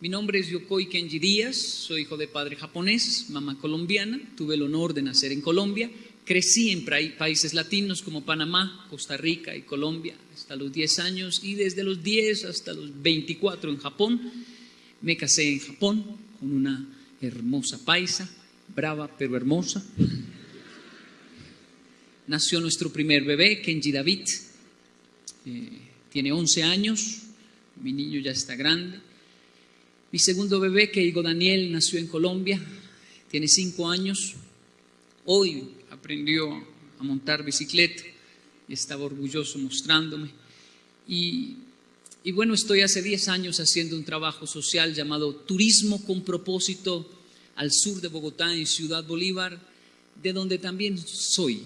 Mi nombre es Yokoi Kenji Díaz, soy hijo de padre japonés, mamá colombiana, tuve el honor de nacer en Colombia, crecí en países latinos como Panamá, Costa Rica y Colombia hasta los 10 años y desde los 10 hasta los 24 en Japón. Me casé en Japón con una hermosa paisa, brava pero hermosa. Nació nuestro primer bebé, Kenji David, eh, tiene 11 años, mi niño ya está grande. Mi segundo bebé, Keigo Daniel, nació en Colombia, tiene 5 años. Hoy aprendió a montar bicicleta y estaba orgulloso mostrándome. Y, y bueno, estoy hace 10 años haciendo un trabajo social llamado Turismo con propósito al sur de Bogotá, en Ciudad Bolívar, de donde también soy.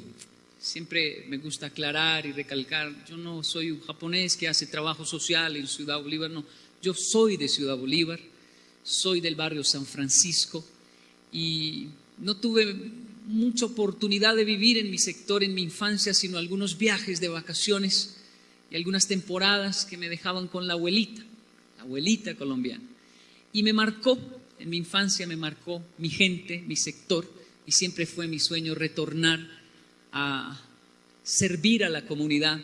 Siempre me gusta aclarar y recalcar, yo no soy un japonés que hace trabajo social en Ciudad Bolívar, no, yo soy de Ciudad Bolívar, soy del barrio San Francisco y no tuve mucha oportunidad de vivir en mi sector en mi infancia, sino algunos viajes de vacaciones y algunas temporadas que me dejaban con la abuelita, la abuelita colombiana. Y me marcó, en mi infancia me marcó mi gente, mi sector, y siempre fue mi sueño retornar a servir a la comunidad,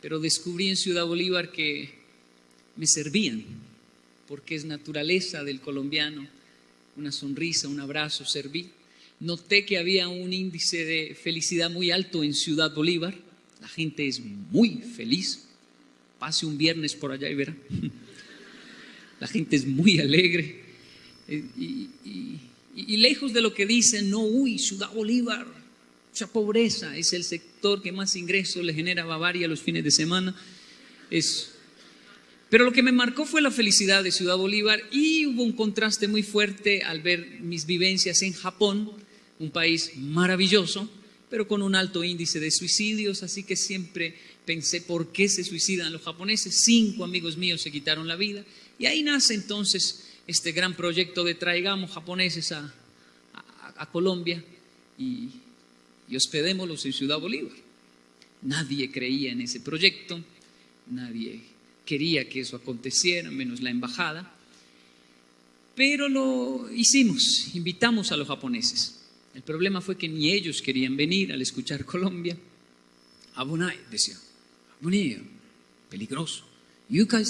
pero descubrí en Ciudad Bolívar que me servían, porque es naturaleza del colombiano, una sonrisa, un abrazo, servir. Noté que había un índice de felicidad muy alto en Ciudad Bolívar, la gente es muy feliz, pase un viernes por allá y verá, la gente es muy alegre. Eh, y, lejos de lo que dicen, no, uy, Ciudad Bolívar, Mucha pobreza es el sector que más ingresos le genera a Bavaria los fines de semana. Pero lo que me marcó fue la felicidad de Ciudad Bolívar y hubo un contraste muy fuerte al ver mis vivencias en Japón, un país maravilloso, pero con un alto índice de suicidios, así que siempre pensé por qué se suicidan los japoneses. Cinco amigos míos se quitaron la vida y ahí nace entonces este gran proyecto de traigamos japoneses a, Colombia y y hospedémoslos en Ciudad Bolívar. Nadie creía en ese proyecto, nadie quería que eso aconteciera, menos la embajada, pero lo hicimos, invitamos a los japoneses. El problema fue que ni ellos querían venir al escuchar Colombia. Abonai, decía, Abonai, peligroso. Yukai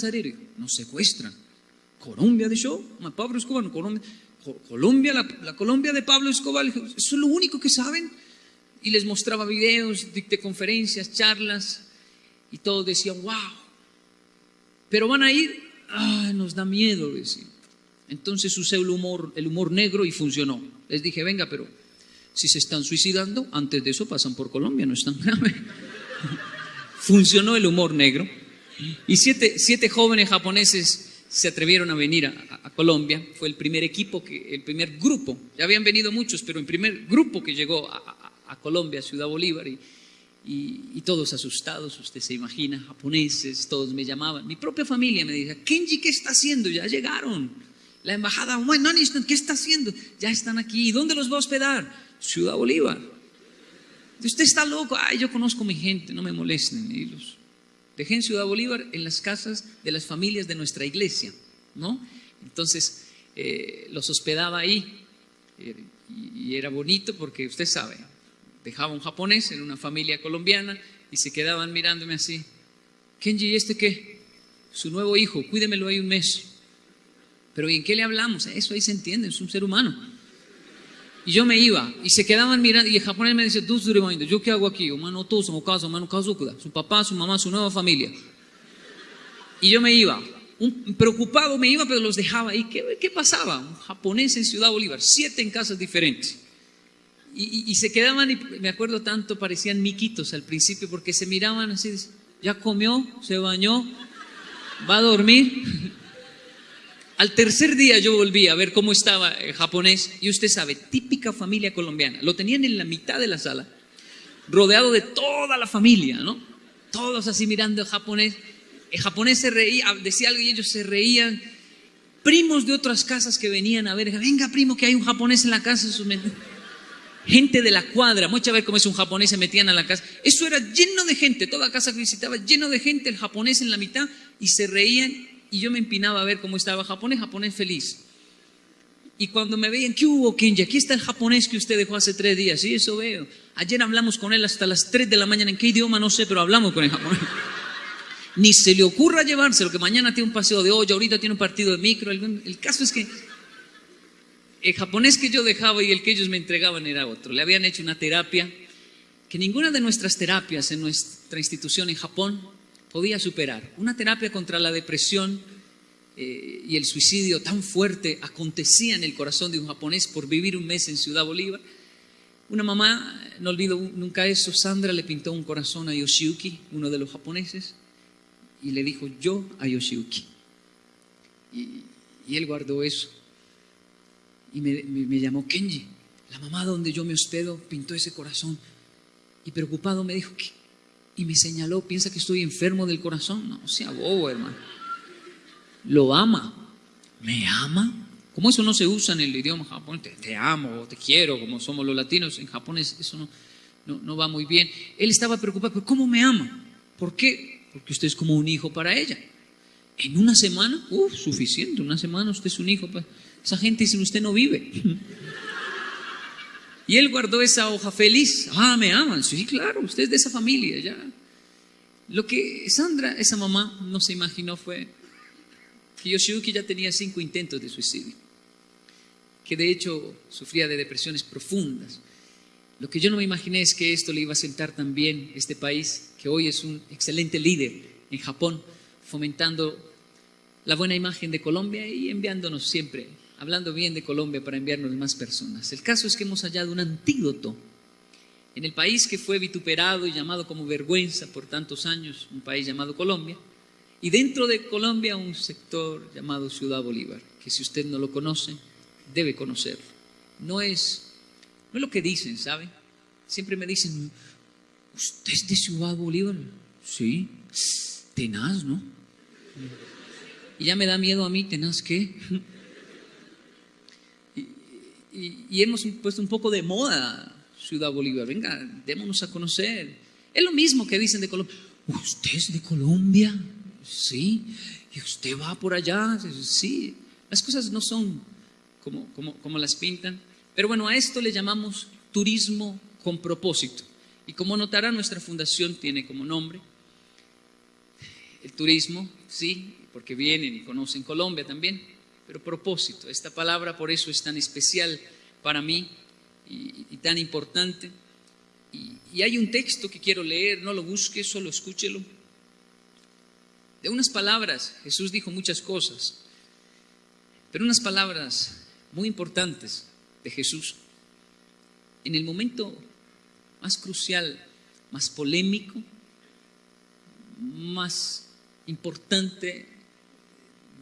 nos secuestran. Colombia de show, Pablo Escobar, Colombia, la Colombia de Pablo Escobar, eso es lo único que saben y les mostraba videos, dicté conferencias, charlas y todos decían, wow, pero van a ir, nos da miedo, decir. Entonces usé el humor, el humor negro y funcionó. Les dije, venga, pero si se están suicidando, antes de eso pasan por Colombia, no es tan grave. funcionó el humor negro. Y siete, jóvenes japoneses se atrevieron a venir a, Colombia. Fue el primer equipo, el primer grupo. Ya habían venido muchos, pero el primer grupo que llegó a, a Colombia, Ciudad Bolívar, y, y, todos asustados, usted se imagina, japoneses, todos me llamaban. Mi propia familia me decía, Kenji, ¿qué está haciendo? Ya llegaron. La embajada, ¿qué está haciendo? Ya están aquí. ¿Y dónde los va a hospedar? Ciudad Bolívar. Usted está loco. Ay, yo conozco a mi gente, no me molesten. Y los dejé en Ciudad Bolívar en las casas de las familias de nuestra iglesia, ¿no? Entonces, eh, los hospedaba ahí. Y era bonito porque usted sabe, dejaba un japonés en una familia colombiana y se quedaban mirándome así. Kenji, ¿y este qué? Su nuevo hijo, cuídemelo ahí un mes. Pero ¿y en qué le hablamos? Eso ahí se entiende, es un ser humano. Y yo me iba y se quedaban mirando y el japonés me dice, ¿yo qué hago aquí? Humano casa, humano su papá, su mamá, su nueva familia. Y yo me iba, preocupado me iba, pero los dejaba ahí. ¿Qué, ¿Qué pasaba? Un japonés en Ciudad Bolívar, siete en casas diferentes. Y, se quedaban, y me acuerdo tanto, parecían miquitos al principio, porque se miraban así, ya comió, se bañó, va a dormir. Al tercer día yo volví a ver cómo estaba el japonés, y usted sabe, típica familia colombiana, lo tenían en la mitad de la sala, rodeado de toda la familia, ¿no? Todos así mirando al japonés. El japonés se reía, decía algo y ellos se reían. Primos de otras casas que venían a ver, venga primo, que hay un japonés en la casa gente de la cuadra, muchas veces como es un japonés se metían a la casa, eso era lleno de gente, toda casa que visitaba, lleno de gente, el japonés en la mitad, y se reían y yo me empinaba a ver cómo estaba japonés, japonés feliz. Y cuando me veían, ¿qué hubo, Kenji? Aquí está el japonés que usted dejó hace tres días. Sí, eso veo. Ayer hablamos con él hasta las tres de la mañana. ¿En qué idioma? No sé, pero hablamos con el japonés. Ni se le ocurra llevárselo, que mañana tiene un paseo de olla, ahorita tiene un partido de micro. El caso es que el japonés que yo dejaba y el que ellos me entregaban era otro. Le habían hecho una terapia que ninguna de nuestras terapias en nuestra institución en Japón podía superar. Una terapia contra la depresión eh, y el suicidio tan fuerte acontecía en el corazón de un japonés por vivir un mes en Ciudad Bolívar. Una mamá, no olvido nunca eso, Sandra le pintó un corazón a Yoshiyuki, uno de los japoneses, y le dijo yo a Yoshiyuki. Y, él guardó eso. Y me, me llamó Kenji, la mamá donde yo me hospedo pintó ese corazón. Y preocupado me dijo, ¿qué? Y me señaló, piensa que estoy enfermo del corazón. No, sea bobo, hermano. Lo ama. ¿Me ama? Como eso no se usa en el idioma japonés, te, amo, te quiero, como somos los latinos, en japonés eso no, no, va muy bien. Él estaba preocupado, ¿cómo me ama? ¿Por qué? Porque usted es como un hijo para ella. En una semana, uff, suficiente, una semana usted es un hijo. Para... Esa gente sin usted no vive. Y él guardó esa hoja feliz. Ah, me aman. Sí, claro, usted es de esa familia ya. Lo que Sandra, esa mamá, no se imaginó fue que Yoshiyuki ya tenía cinco intentos de suicidio, que de hecho sufría de depresiones profundas. Lo que yo no me imaginé es que esto le iba a sentar también este país, que hoy es un excelente líder en Japón, fomentando la buena imagen de Colombia y enviándonos siempre hablando bien de Colombia para enviarnos más personas. El caso es que hemos hallado un antídoto en el país que fue vituperado y llamado como vergüenza por tantos años, un país llamado Colombia, y dentro de Colombia un sector llamado Ciudad Bolívar, que si usted no lo conoce, debe conocerlo. No es, no es lo que dicen, ¿sabe? Siempre me dicen, ¿usted es de Ciudad Bolívar? Sí, tenaz, ¿no? Y ya me da miedo a mí, tenaz, ¿qué? Y, hemos puesto un poco de moda Ciudad Bolívar. Venga, démonos a conocer. Es lo mismo que dicen de Colombia. ¿Usted es de Colombia? Sí. ¿Y usted va por allá? Sí. Las cosas no son como, como, como las pintan. Pero bueno, a esto le llamamos turismo con propósito. Y como notará, nuestra fundación tiene como nombre el turismo, sí, porque vienen y conocen Colombia también, pero propósito. Esta palabra por eso es tan especial para mí y, tan importante. Y, hay un texto que quiero leer, no lo busque, solo escúchelo. De unas palabras, Jesús dijo muchas cosas, pero unas palabras muy importantes de Jesús. En el momento más crucial, más polémico, más importante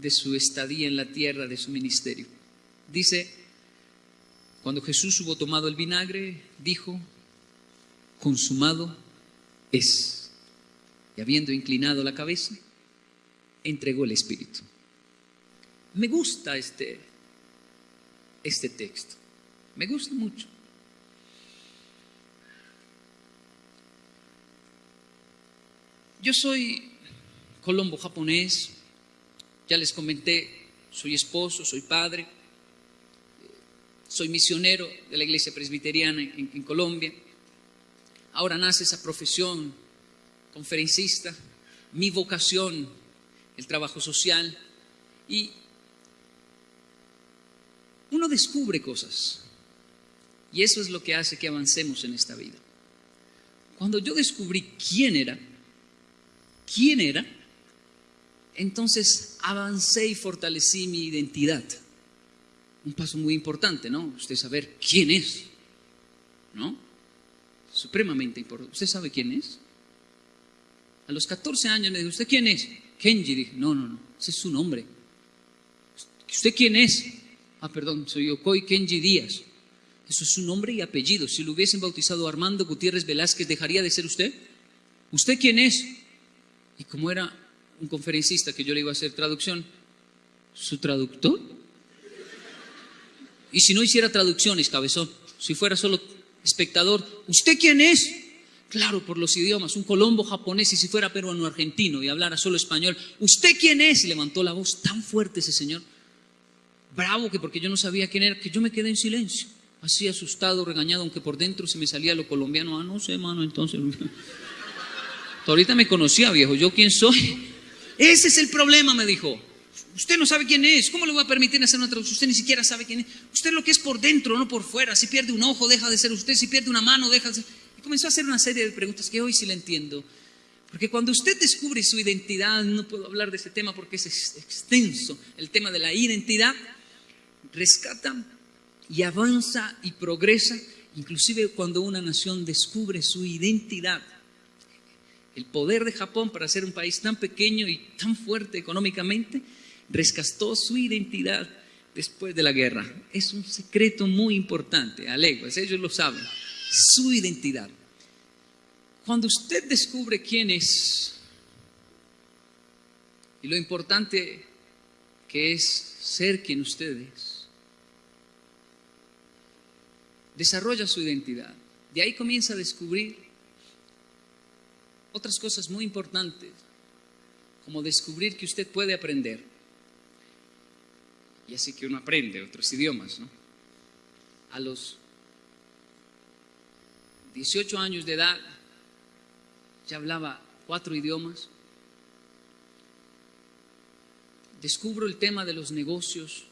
de su estadía en la tierra, de su ministerio. Dice, cuando Jesús hubo tomado el vinagre, dijo, consumado es. Y habiendo inclinado la cabeza, entregó el Espíritu. Me gusta este, este texto, me gusta mucho. Yo soy colombo japonés, ya les comenté, soy esposo, soy padre, soy misionero de la iglesia presbiteriana en, Colombia. Ahora nace esa profesión, conferencista, mi vocación, el trabajo social. Y uno descubre cosas. Y eso es lo que hace que avancemos en esta vida. Cuando yo descubrí quién era, quién era, entonces avancé y fortalecí mi identidad. Un paso muy importante, ¿no? Usted saber quién es, ¿no? Supremamente importante. ¿Usted sabe quién es? A los 14 años me dijo, ¿usted quién es? Kenji. Dije, no, no, no, ese es su nombre. ¿Usted quién es? Ah, perdón, soy Yokoi Kenji Díaz. Eso es su nombre y apellido. Si lo hubiesen bautizado Armando Gutiérrez Velázquez, ¿dejaría de ser usted? ¿Usted quién es? Y como era un conferencista que yo le iba a hacer traducción, ¿su traductor? Y si no hiciera traducciones, cabezón, si fuera solo espectador, ¿usted quién es? claro por los idiomas, un colombo japonés y si fuera peruano argentino y hablara solo español, ¿usted quién es? Y levantó la voz tan fuerte ese señor, bravo que porque yo no sabía quién era, que yo me quedé en silencio, así asustado, regañado, aunque por dentro se me salía lo colombiano, ah, no sé, mano, entonces... Ahorita me conocía, viejo, ¿yo quién soy? Ese es el problema, me dijo. Usted no sabe quién es. ¿Cómo le voy a permitir hacer una traducción? Usted ni siquiera sabe quién es. Usted lo que es por dentro, no por fuera. Si pierde un ojo, deja de ser usted. Si pierde una mano, deja de ser. Y comenzó a hacer una serie de preguntas que hoy sí le entiendo. Porque cuando usted descubre su identidad, no puedo hablar de este tema porque es extenso, el tema de la identidad, rescata y avanza y progresa, inclusive cuando una nación descubre su identidad. El poder de Japón para ser un país tan pequeño y tan fuerte económicamente rescató su identidad después de la guerra. Es un secreto muy importante, aleguas, ellos lo saben, su identidad. Cuando usted descubre quién es y lo importante que es ser quien usted es, desarrolla su identidad. De ahí comienza a descubrir otras cosas muy importantes, como descubrir que usted puede aprender. Y así que uno aprende otros idiomas, ¿no? A los 18 años de edad ya hablaba cuatro idiomas. Descubro el tema de los negocios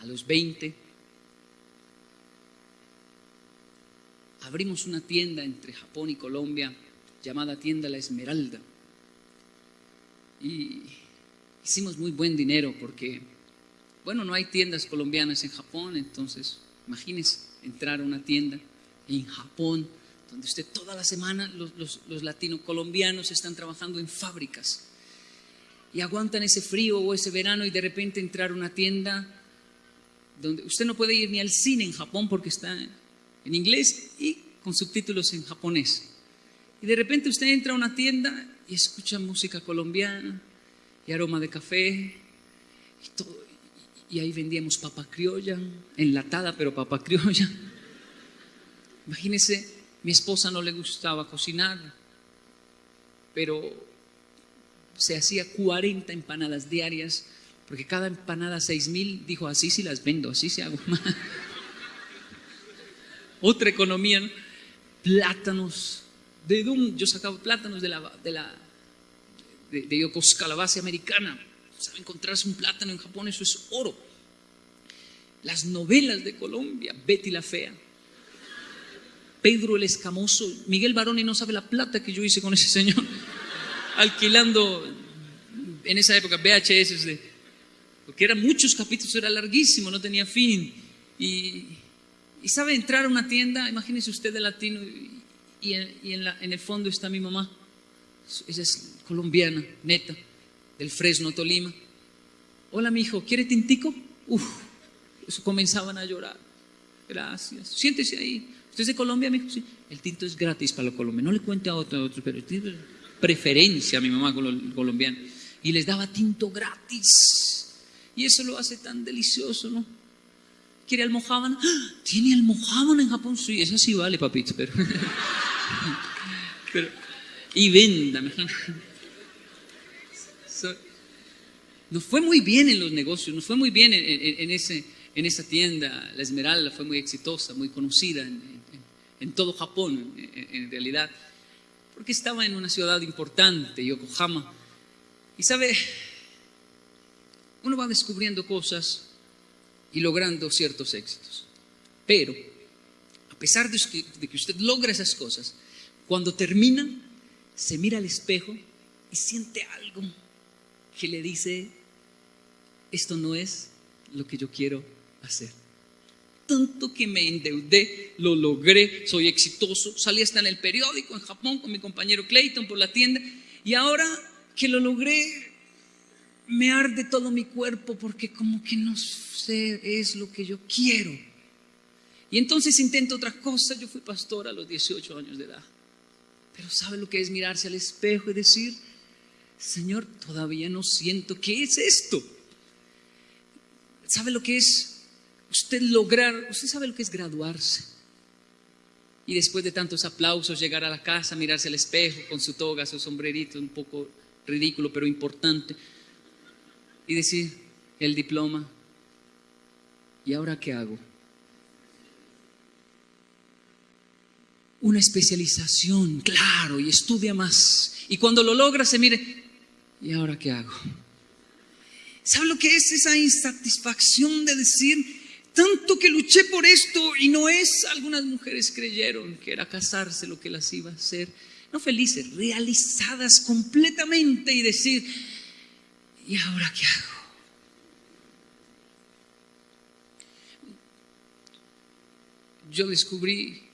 a los 20. Abrimos una tienda entre Japón y Colombia llamada Tienda La Esmeralda. Y hicimos muy buen dinero porque, bueno, no hay tiendas colombianas en Japón, entonces imagínense entrar a una tienda en Japón, donde usted toda la semana los, los, latino colombianos están trabajando en fábricas y aguantan ese frío o ese verano y de repente entrar a una tienda donde usted no puede ir ni al cine en Japón porque está en inglés y con subtítulos en japonés. Y de repente usted entra a una tienda y escucha música colombiana y aroma de café y ahí vendíamos papa criolla, enlatada, pero papa criolla. Imagínese, mi esposa no le gustaba cocinar, pero se hacía 40 empanadas diarias, porque cada empanada 6 mil, dijo, así sí las vendo, así se hago más. Otra economía, plátanos, ¿De dónde? Yo sacaba plátanos de la, de la de, de base americana. ¿Sabe encontrarse un plátano en Japón? Eso es oro. Las novelas de Colombia, Betty la Fea, Pedro el Escamoso, Miguel Baroni no sabe la plata que yo hice con ese señor, alquilando en esa época VHS, porque eran muchos capítulos, era larguísimo, no tenía fin. Y, y sabe entrar a una tienda, imagínese usted de latino, en, el fondo está mi mamá. Ella es colombiana, neta, del Fresno, Tolima. Hola, mi hijo, ¿quiere tintico? Uf, eso comenzaban a llorar. Gracias. Siéntese ahí. ¿Usted es de Colombia, mi hijo? Sí. El tinto es gratis para los colombianos. No le cuente a otro, otro pero tiene preferencia a mi mamá colombianos. Y les daba tinto gratis. Y eso lo hace tan delicioso, ¿no? ¿Quiere almohábana? ¡Ah! ¿Tiene almohábana en Japón? Sí, eso sí vale, papito, pero... y venda. nos fue muy bien en los negocios, nos fue muy bien en, ese, en esa tienda. La Esmeralda fue muy exitosa, muy conocida en, todo Japón, en, realidad, porque estaba en una ciudad importante, Yokohama. Y sabe, uno va descubriendo cosas y logrando ciertos éxitos. Pero, a pesar de que usted logra esas cosas, cuando termina, se mira al espejo y siente algo que le dice, esto no es lo que yo quiero hacer. Tanto que me endeudé, lo logré, soy exitoso, salí hasta en el periódico en Japón con mi compañero Clayton por la tienda y ahora que lo logré, me arde todo mi cuerpo porque como que no sé, es lo que yo quiero. Y entonces intento otra cosa, yo fui pastor a los 18 años de edad. Pero ¿sabe lo que es mirarse al espejo y decir, Señor, todavía no siento qué es esto? ¿Sabe lo que es usted lograr, usted sabe lo que es graduarse? y después de tantos aplausos llegar a la casa, mirarse al espejo con su toga, su sombrerito, un poco ridículo pero importante, y decir, el diploma, ¿y ahora qué hago? Una especialización, claro, y estudia más. Y cuando lo logra se mire, ¿y ahora qué hago? ¿Sabe lo que es esa insatisfacción de decir, tanto que luché por esto y no es? Algunas mujeres creyeron que era casarse lo que las iba a hacer. No felices, realizadas completamente y decir, ¿y ahora qué hago? Yo descubrí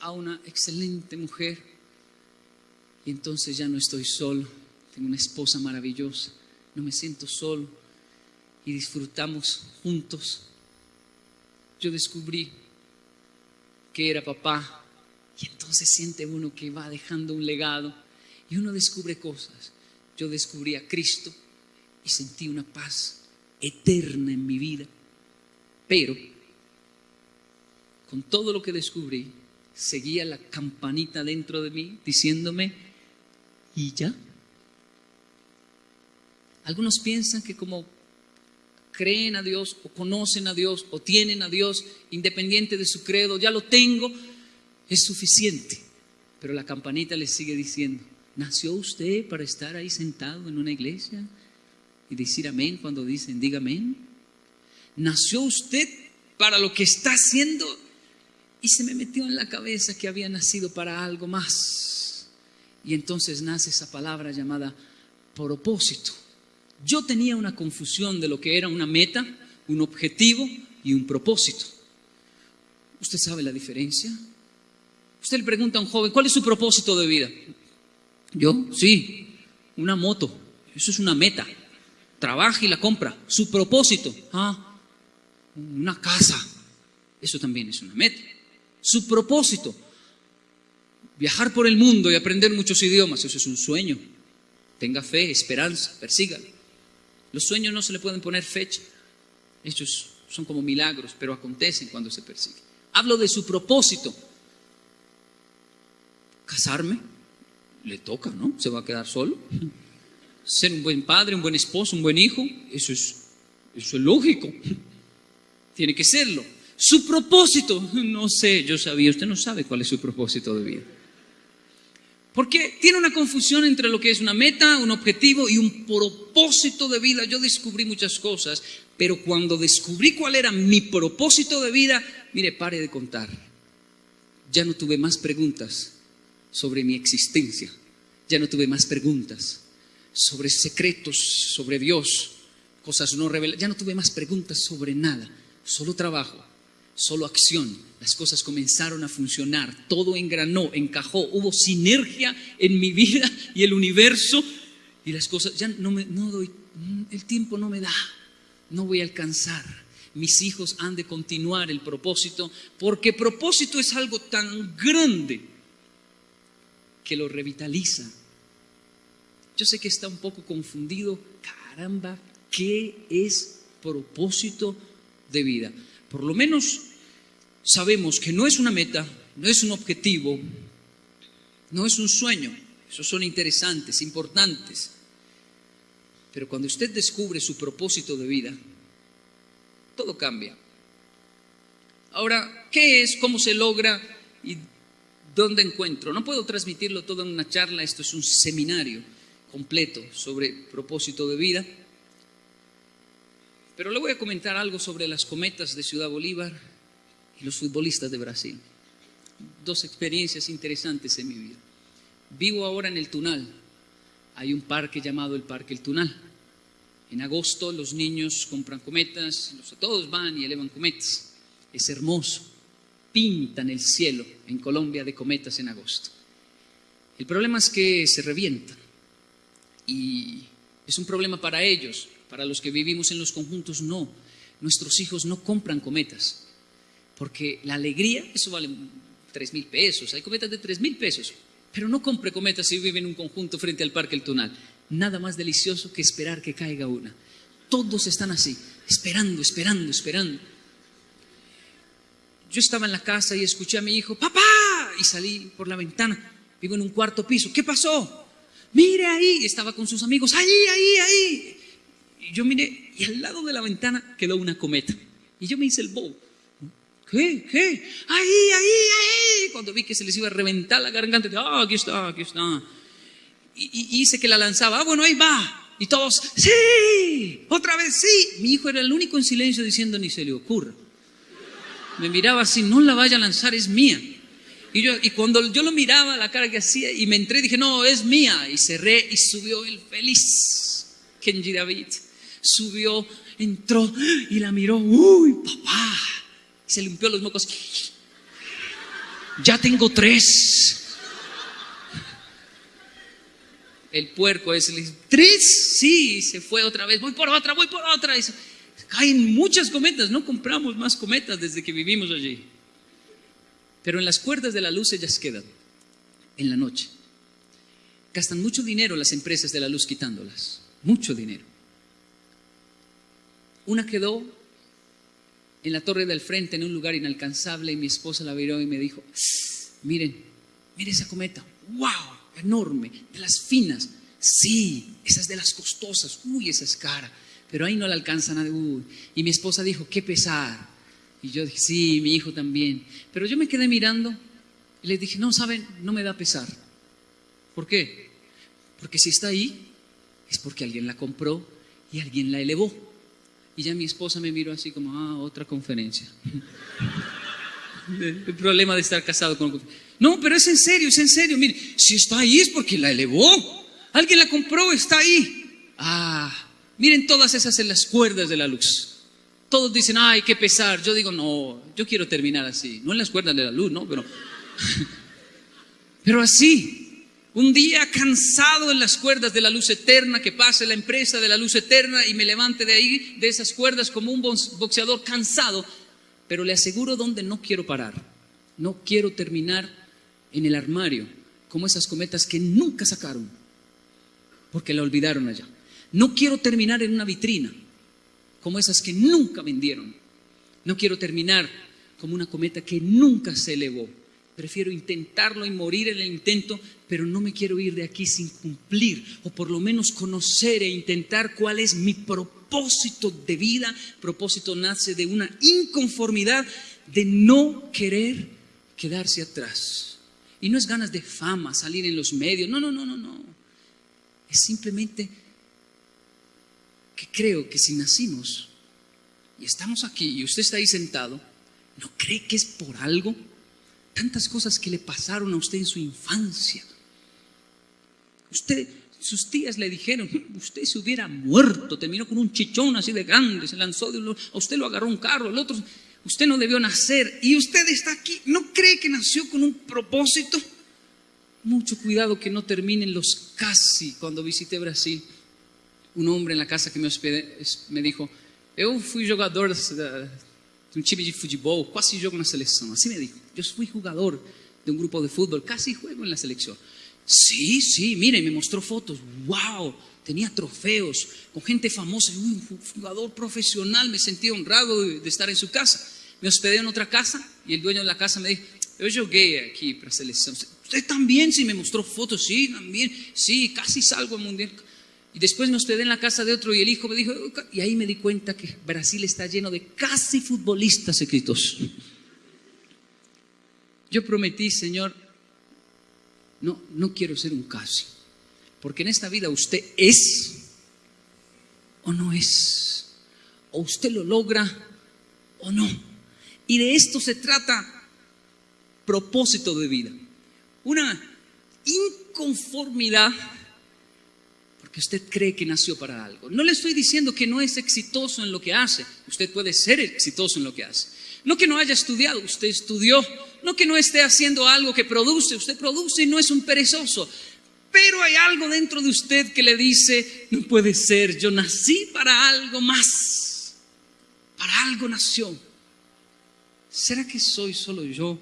a una excelente mujer. Y entonces ya no estoy solo, tengo una esposa maravillosa, no me siento solo. Y disfrutamos juntos. Yo descubrí que era papá. Y entonces siente uno que va dejando un legado. Y uno descubre cosas. Yo descubrí a Cristo y sentí una paz eterna en mi vida, pero con todo lo que descubrí, seguía la campanita dentro de mí diciéndome, ¿y ya? Algunos piensan que como creen a Dios o conocen a Dios o tienen a Dios independiente de su credo, ya lo tengo, es suficiente. Pero la campanita les sigue diciendo, ¿nació usted para estar ahí sentado en una iglesia y decir amén cuando dicen, diga amén? ¿Nació usted para lo que está haciendo y se me metió en la cabeza que había nacido para algo más. Y entonces nace esa palabra llamada propósito. Yo tenía una confusión de lo que era una meta, un objetivo y un propósito. ¿Usted sabe la diferencia? Usted le pregunta a un joven, ¿cuál es su propósito de vida? Yo, sí, una moto. Eso es una meta. Trabaja y la compra. Su propósito, ah, una casa. Eso también es una meta su propósito. Viajar por el mundo y aprender muchos idiomas, eso es un sueño. Tenga fe, esperanza, persígalo. Los sueños no se le pueden poner fecha. Ellos son como milagros, pero acontecen cuando se persiguen. Hablo de su propósito. Casarme, le toca, ¿no? Se va a quedar solo. Ser un buen padre, un buen esposo, un buen hijo, eso es, eso es lógico. Tiene que serlo. Su propósito, no sé, yo sabía, usted no sabe cuál es su propósito de vida. Porque tiene una confusión entre lo que es una meta, un objetivo y un propósito de vida. Yo descubrí muchas cosas, pero cuando descubrí cuál era mi propósito de vida, mire, pare de contar. Ya no tuve más preguntas sobre mi existencia. Ya no tuve más preguntas sobre secretos, sobre Dios, cosas no reveladas. Ya no tuve más preguntas sobre nada. Solo trabajo, solo acción. Las cosas comenzaron a funcionar, todo engranó, encajó, hubo sinergia en mi vida y el universo y las cosas, ya no me no doy, el tiempo no me da, no voy a alcanzar. Mis hijos han de continuar el propósito, porque propósito es algo tan grande que lo revitaliza. Yo sé que está un poco confundido, caramba, ¿qué es propósito de vida? Por lo menos sabemos que no es una meta, no es un objetivo, no es un sueño. Esos son interesantes, importantes. Pero cuando usted descubre su propósito de vida, todo cambia. Ahora, ¿qué es? ¿Cómo se logra? ¿Y dónde encuentro? No puedo transmitirlo todo en una charla, esto es un seminario completo sobre propósito de vida. Pero le voy a comentar algo sobre las cometas de Ciudad Bolívar y los futbolistas de Brasil. Dos experiencias interesantes en mi vida. Vivo ahora en el Tunal. Hay un parque llamado el Parque El Tunal. En agosto los niños compran cometas, todos van y elevan cometas. Es hermoso. Pintan el cielo en Colombia de cometas en agosto. El problema es que se revientan. Y es un problema para ellos. Para los que vivimos en los conjuntos, no. Nuestros hijos no compran cometas porque la alegría, eso vale tres mil pesos, hay cometas de tres mil pesos, pero no compre cometas si vive en un conjunto frente al Parque El Tunal. Nada más delicioso que esperar que caiga una. Todos están así, esperando, esperando, esperando. yo estaba en la casa y escuché a mi hijo, papá, y salí por la ventana. Vivo en un cuarto piso. ¿Qué pasó? Mire ahí. Estaba con sus amigos. Ahí, ahí, ahí. Y yo miré y al lado de la ventana quedó una cometa. Y yo me hice el bobo. ¿Qué? ¿Qué? Ahí, ahí, ahí. Cuando vi que se les iba a reventar la garganta, ah, aquí está, aquí está. Y, hice que la lanzaba. Ah, bueno, ahí va. Y todos, sí, otra vez sí. Mi hijo era el único en silencio diciendo, ni se le ocurra. Me miraba así, no la vaya a lanzar, es mía. Y, yo, y cuando yo lo miraba, la cara que hacía, y me entré, dije, no, es mía. Y cerré y subió el feliz Kenji David. Subió, entró y la miró. Uy, papá. Se limpió los mocos. Ya tengo tres. El puerco ese le dice, ¿tres? Sí, se fue otra vez. Voy por otra, voy por otra. Caen muchas cometas. No compramos más cometas desde que vivimos allí. Pero en las cuerdas de la luz ellas quedan en la noche. Gastan mucho dinero las empresas de la luz quitándolas, mucho dinero. Una quedó en la torre del frente en un lugar inalcanzable y mi esposa la miró y me dijo, miren, miren esa cometa, wow, enorme, de las finas. Sí, esa es de las costosas, uy, esa es cara, pero ahí no la alcanza nadie. Uy. Y mi esposa dijo, qué pesar. Y yo dije, sí, mi hijo también. Pero yo me quedé mirando y le dije, no, saben, no me da pesar. ¿Por qué? Porque si está ahí, es porque alguien la compró y alguien la elevó. Y ya mi esposa me miró así como, ah, otra conferencia. El problema de estar casado con... No, pero es en serio, es en serio. Mire, si está ahí es porque la elevó. Alguien la compró, está ahí. Ah, miren todas esas en las cuerdas de la luz. Todos dicen, ay, qué pesar. Yo digo, no, yo quiero terminar así. No en las cuerdas de la luz, ¿no? Pero, pero así, un día cansado en las cuerdas de la luz eterna, que pase la empresa de la luz eterna y me levante de ahí, de esas cuerdas, como un boxeador cansado. Pero le aseguro dónde no quiero parar. No quiero terminar en el armario, como esas cometas que nunca sacaron, porque la olvidaron allá. No quiero terminar en una vitrina como esas que nunca vendieron. No quiero terminar como una cometa que nunca se elevó. Prefiero intentarlo y morir en el intento, pero no me quiero ir de aquí sin cumplir o por lo menos conocer e intentar cuál es mi propósito de vida. Propósito nace de una inconformidad de no querer quedarse atrás. Y no es ganas de fama, salir en los medios. No, no, no, no, no. Es simplemente que creo que si nacimos y estamos aquí y usted está ahí sentado, ¿no cree que es por algo? Tantas cosas que le pasaron a usted en su infancia. Usted, sus tías le dijeron, usted se hubiera muerto, terminó con un chichón así de grande, se lanzó, de a usted lo agarró un carro, el otro, usted no debió nacer y usted está aquí, ¿no cree que nació con un propósito? Mucho cuidado que no terminen los casi cuando visité Brasil un hombre en la casa que me hospedé me dijo, yo fui jugador de, un time de casi juego en la selección. Así me dijo, yo fui jugador de un grupo de fútbol, casi juego en la selección. Sí, sí, mire, me mostró fotos, wow, tenía trofeos con gente famosa, un jugador profesional, me sentí honrado de, estar en su casa. Me hospedé en otra casa y el dueño de la casa me dijo, yo jugué aquí para selección. Usted también, sí, me mostró fotos, sí, también, sí, casi salgo al mundial. Y después me hospedé en la casa de otro y el hijo me dijo, y ahí me di cuenta que Brasil está lleno de casi futbolistas escritos. Yo prometí, Señor, no, no quiero ser un casi, porque en esta vida usted es o no es, o usted lo logra o no. Y de esto se trata propósito de vida. Una inconformidad que usted cree que nació para algo. No le estoy diciendo que no es exitoso en lo que hace. Usted puede ser exitoso en lo que hace. No que no haya estudiado, usted estudió. No que no esté haciendo algo que produce, usted produce y no es un perezoso. Pero hay algo dentro de usted que le dice, no puede ser, yo nací para algo más. Para algo nació. ¿Será que soy solo yo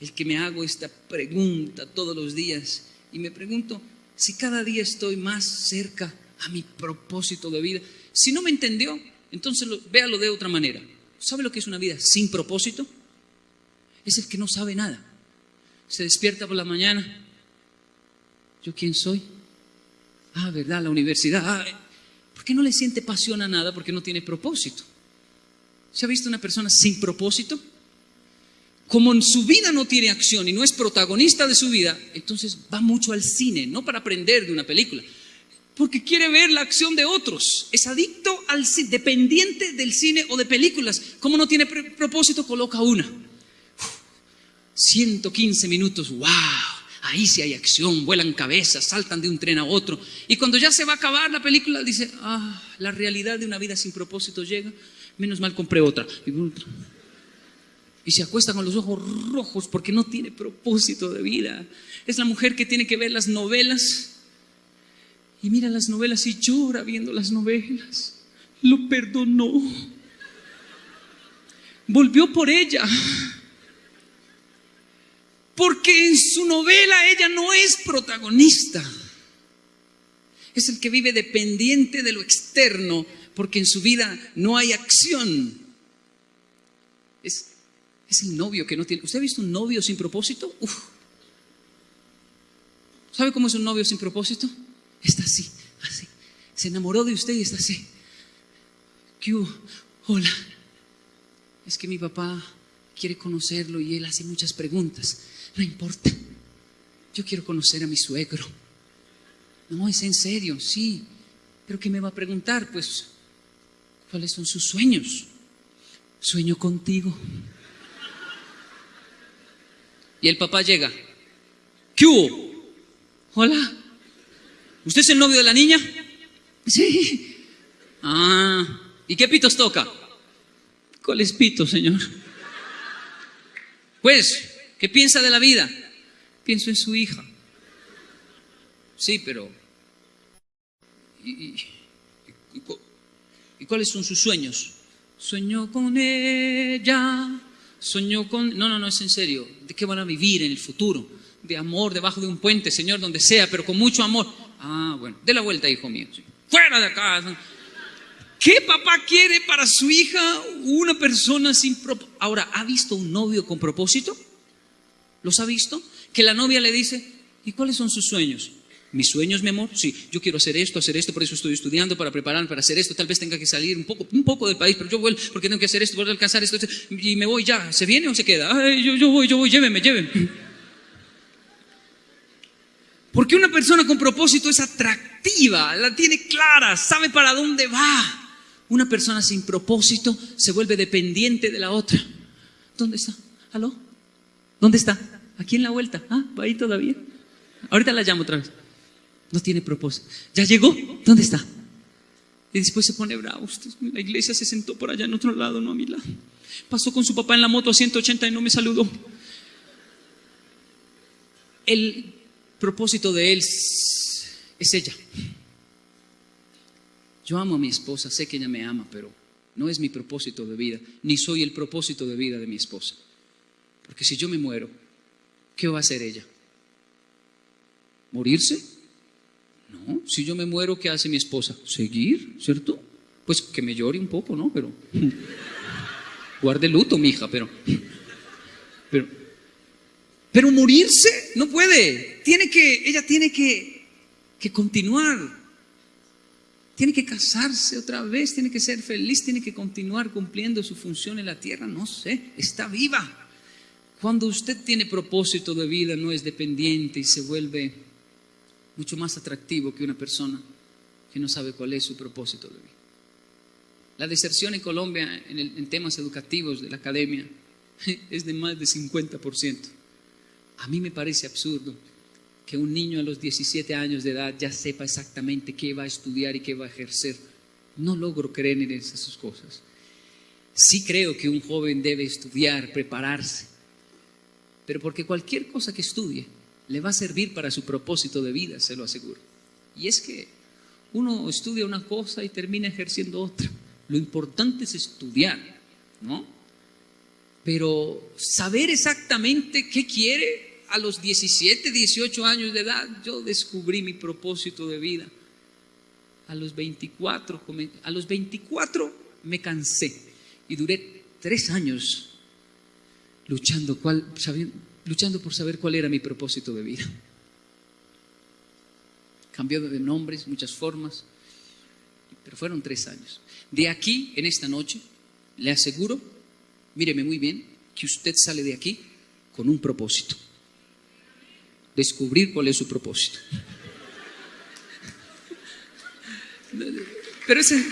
el que me hago esta pregunta todos los días? Y me pregunto, si cada día estoy más cerca a mi propósito de vida? Si no me entendió, entonces véalo de otra manera. ¿Sabe lo que es una vida sin propósito? Es el que no sabe nada. Se despierta por la mañana. ¿Yo quién soy? Ah, ¿verdad? La universidad. Ah, ¿Por qué no le siente pasión a nada? Porque no tiene propósito. ¿Se ha visto una persona sin propósito? Como en su vida no tiene acción y no es protagonista de su vida, entonces va mucho al cine, no para aprender de una película, porque quiere ver la acción de otros. Es adicto al cine, dependiente del cine o de películas. Como no tiene propósito, coloca una. 115 minutos, wow. Ahí sí hay acción, vuelan cabezas, saltan de un tren a otro. Y cuando ya se va a acabar la película, dice, ah, la realidad de una vida sin propósito llega. Menos mal compré otra. Y se acuesta con los ojos rojos porque no tiene propósito de vida. Es la mujer que tiene que ver las novelas y mira las novelas y llora viendo las novelas. Lo perdonó. Volvió por ella. Porque en su novela ella no es protagonista. Es el que vive dependiente de lo externo porque en su vida no hay acción. Es, el novio que no tiene... ¿Usted ha visto un novio sin propósito? ¿Sabe cómo es un novio sin propósito? Está así, así. Se enamoró de usted y está así. ¿Qué Hola. Es que mi papá quiere conocerlo y él hace muchas preguntas. No importa. Yo quiero conocer a mi suegro. No, es en serio, sí. Pero ¿qué me va a preguntar? Pues, ¿cuáles son sus sueños? Sueño contigo. Y el papá llega. ¿Qué hubo? Hola. ¿Usted es el novio de la niña? Sí. Ah, ¿y qué pitos toca? ¿Cuáles pitos, señor? Pues, ¿qué piensa de la vida? Pienso en su hija. Sí, pero... ¿Y, cuáles son sus sueños? Sueño con ella, sueño con... No, no, no, es en serio. ¿De qué van a vivir en el futuro? De amor debajo de un puente, Señor, donde sea, pero con mucho amor. Ah, bueno, de la vuelta, hijo mío. Fuera de acá. ¿Qué papá quiere para su hija una persona sin propósito? Ahora, ¿ha visto un novio con propósito? ¿Los ha visto? Que la novia le dice, ¿y cuáles son sus sueños? Mis sueños, mi amor, sí, yo quiero hacer esto, hacer esto, por eso estoy estudiando, para prepararme para hacer esto, tal vez tenga que salir un poco, un poco del país, pero yo vuelvo porque tengo que hacer esto, voy a alcanzar esto, y me voy ya, ¿se viene o se queda? Yo, yo voy, yo voy, lléveme, lléveme. Porque una persona con propósito es atractiva, la tiene clara, sabe para dónde va. Una persona sin propósito se vuelve dependiente de la otra. ¿Dónde está? ¿Aló? ¿Dónde está? Aquí en la vuelta. Ah, ahí todavía. Ahorita la llamo otra vez. No tiene propósito. ¿Ya llegó? ¿Dónde está? Y después se pone bravo. La iglesia se sentó por allá en otro lado, no a mi lado. Pasó con su papá en la moto a 180 y no me saludó. El propósito de Él es ella. Yo amo a mi esposa, sé que ella me ama, pero no es mi propósito de vida, ni soy el propósito de vida de mi esposa. Porque si yo me muero, ¿qué va a hacer ella? ¿Morirse? No, si yo me muero, ¿qué hace mi esposa? Seguir, ¿cierto? Pues que me llore un poco, ¿no? Pero guarde luto, mi hija, pero pero pero morirse no puede. Tiene que, ella tiene que, que continuar. Tiene que casarse otra vez, tiene que ser feliz, tiene que continuar cumpliendo su función en la tierra. No sé, está viva. Cuando usted tiene propósito de vida, no es dependiente y se vuelve mucho más atractivo que una persona que no sabe cuál es su propósito de vida. La deserción en Colombia en, en temas educativos de la academia es de más de 50%. A mí me parece absurdo que un niño a los 17 años de edad ya sepa exactamente qué va a estudiar y qué va a ejercer. No logro creer en esas cosas. Sí creo que un joven debe estudiar, prepararse, pero porque cualquier cosa que estudie le va a servir para su propósito de vida, se lo aseguro. Y es que uno estudia una cosa y termina ejerciendo otra. Lo importante es estudiar, ¿no? Pero saber exactamente qué quiere a los 17, 18 años de edad, yo descubrí mi propósito de vida. A los 24, a los 24 me cansé y duré tres años luchando, luchando por saber cuál era mi propósito de vida. Cambió de nombres, muchas formas, pero fueron tres años. De aquí, en esta noche, le aseguro, míreme muy bien, que usted sale de aquí con un propósito. Descubrir cuál es su propósito. Pero ese...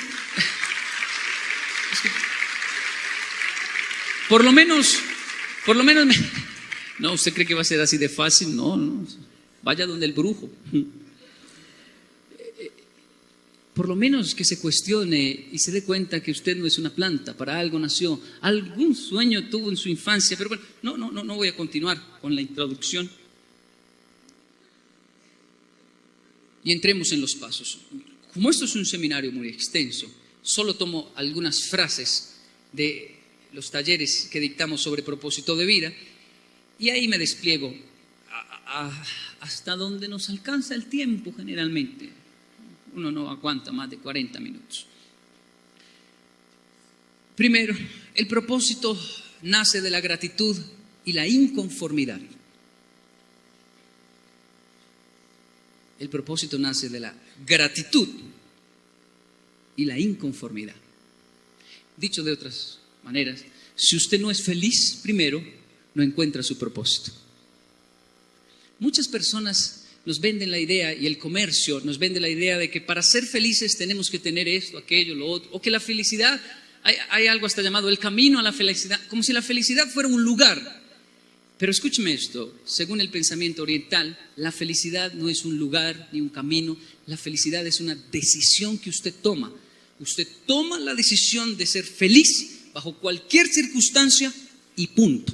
Por lo menos, por lo menos... No, ¿usted cree que va a ser así de fácil? No, no. Vaya donde el brujo. Por lo menos que se cuestione y se dé cuenta que usted no es una planta, para algo nació, algún sueño tuvo en su infancia, pero bueno, no, no, no, no voy a continuar con la introducción. Y entremos en los pasos. Como esto es un seminario muy extenso, solo tomo algunas frases de los talleres que dictamos sobre propósito de vida y ahí me despliego hasta donde nos alcanza el tiempo generalmente. Uno no aguanta más de 40 minutos. Primero, el propósito nace de la gratitud y la inconformidad. El propósito nace de la gratitud y la inconformidad. Dicho de otras maneras, si usted no es feliz primero, no encuentra su propósito. Muchas personas nos venden la idea y el comercio nos vende la idea de que para ser felices tenemos que tener esto, aquello, lo otro, o que la felicidad, hay, algo hasta llamado el camino a la felicidad, como si la felicidad fuera un lugar. Pero escúcheme esto, según el pensamiento oriental, la felicidad no es un lugar ni un camino, la felicidad es una decisión que usted toma. Usted toma la decisión de ser feliz bajo cualquier circunstancia y punto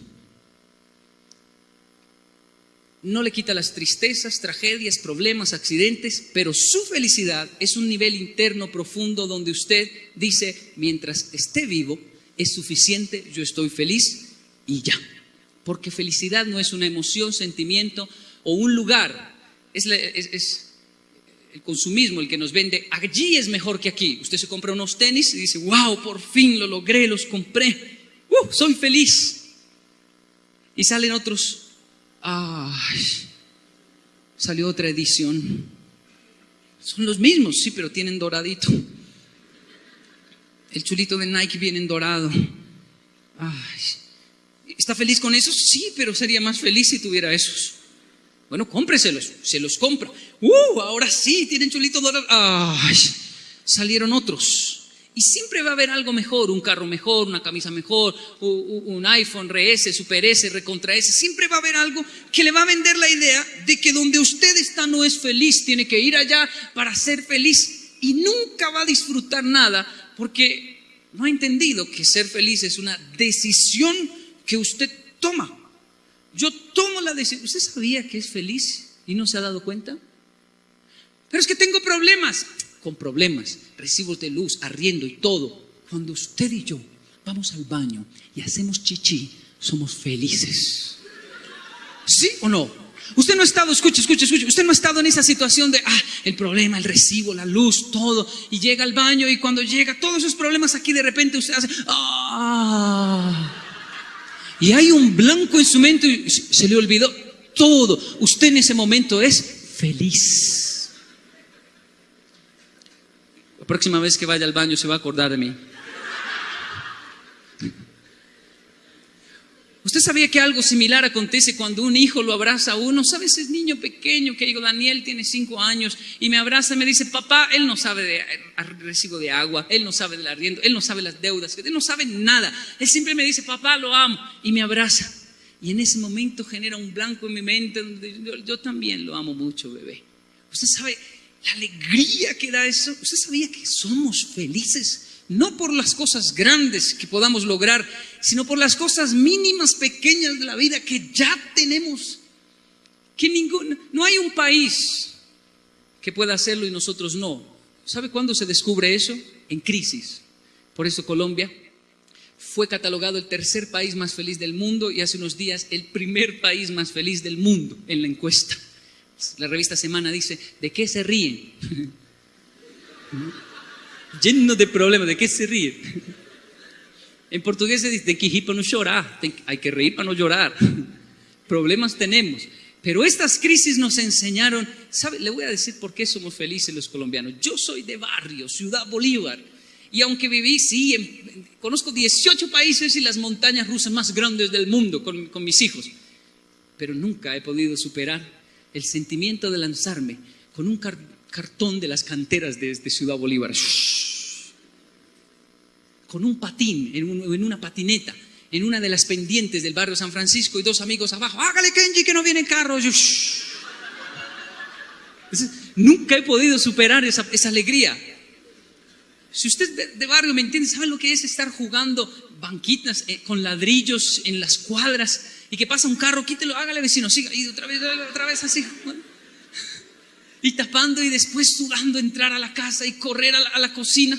no le quita las tristezas, tragedias, problemas, accidentes, pero su felicidad es un nivel interno profundo donde usted dice, mientras esté vivo, es suficiente, yo estoy feliz y ya. Porque felicidad no es una emoción, sentimiento o un lugar, es, el consumismo el que nos vende, allí es mejor que aquí. Usted se compra unos tenis y dice, wow, por fin lo logré, los compré, uh, soy feliz. Y salen otros Ay, salió otra edición. Son los mismos, sí, pero tienen doradito. El chulito de Nike viene en dorado. Ay, ¿Está feliz con esos? Sí, pero sería más feliz si tuviera esos. Bueno, cómpreselos, se los compra. ¡Uh! Ahora sí, tienen chulito dorado. ¡Ay! Salieron otros. Y siempre va a haber algo mejor, un carro mejor, una camisa mejor, un iPhone re S, Super S, Recontra S. Siempre va a haber algo que le va a vender la idea de que donde usted está no es feliz, tiene que ir allá para ser feliz y nunca va a disfrutar nada porque no ha entendido que ser feliz es una decisión que usted toma. Yo tomo la decisión. ¿Usted sabía que es feliz y no se ha dado cuenta? Pero es que tengo problemas con problemas, recibos de luz, arriendo y todo, cuando usted y yo vamos al baño y hacemos chichi, somos felices. ¿Sí o no? Usted no ha estado, escuche, escuche, escuche, usted no ha estado en esa situación de, ah, el problema, el recibo, la luz, todo, y llega al baño y cuando llega todos esos problemas aquí de repente usted hace, ah, y hay un blanco en su mente y se le olvidó todo. Usted en ese momento es feliz próxima vez que vaya al baño se va a acordar de mí. ¿Usted sabía que algo similar acontece cuando un hijo lo abraza a uno? ¿Sabes? Es niño pequeño que digo, Daniel tiene cinco años y me abraza y me dice, papá, él no sabe de recibo de agua, él no sabe del arriendo, él no sabe las deudas, él no sabe nada. Él siempre me dice, papá, lo amo y me abraza. Y en ese momento genera un blanco en mi mente donde yo, yo también lo amo mucho, bebé. Usted sabe, la alegría que da eso. ¿Usted sabía que somos felices? No por las cosas grandes que podamos lograr, sino por las cosas mínimas, pequeñas de la vida que ya tenemos. Que ningún, no hay un país que pueda hacerlo y nosotros no. ¿Sabe cuándo se descubre eso? En crisis. Por eso Colombia fue catalogado el tercer país más feliz del mundo y hace unos días el primer país más feliz del mundo en la encuesta. La revista Semana dice, ¿de qué se ríen? Lleno de problemas, ¿de qué se ríen? En portugués se dice, tem que para no llorar, hay que reír para no llorar. Problemas tenemos. Pero estas crisis nos enseñaron, ¿sabe? Le voy a decir por qué somos felices los colombianos. Yo soy de barrio, Ciudad Bolívar. Y aunque viví, sí, conozco 18 países y las montañas rusas más grandes del mundo con, con mis hijos. Pero nunca he podido superar el sentimiento de lanzarme con un cartón de las canteras de, Ciudad Bolívar con un patín, en, una patineta, en una de las pendientes del barrio San Francisco y dos amigos abajo, hágale Kenji que no viene carro. Nunca he podido superar esa, alegría. Si usted de, barrio me entiende, ¿sabe lo que es estar jugando banquitas eh, con ladrillos en las cuadras y que pasa un carro, quítelo, hágale vecino, siga, y otra vez, otra vez así. Y tapando y después sudando entrar a la casa y correr a la cocina.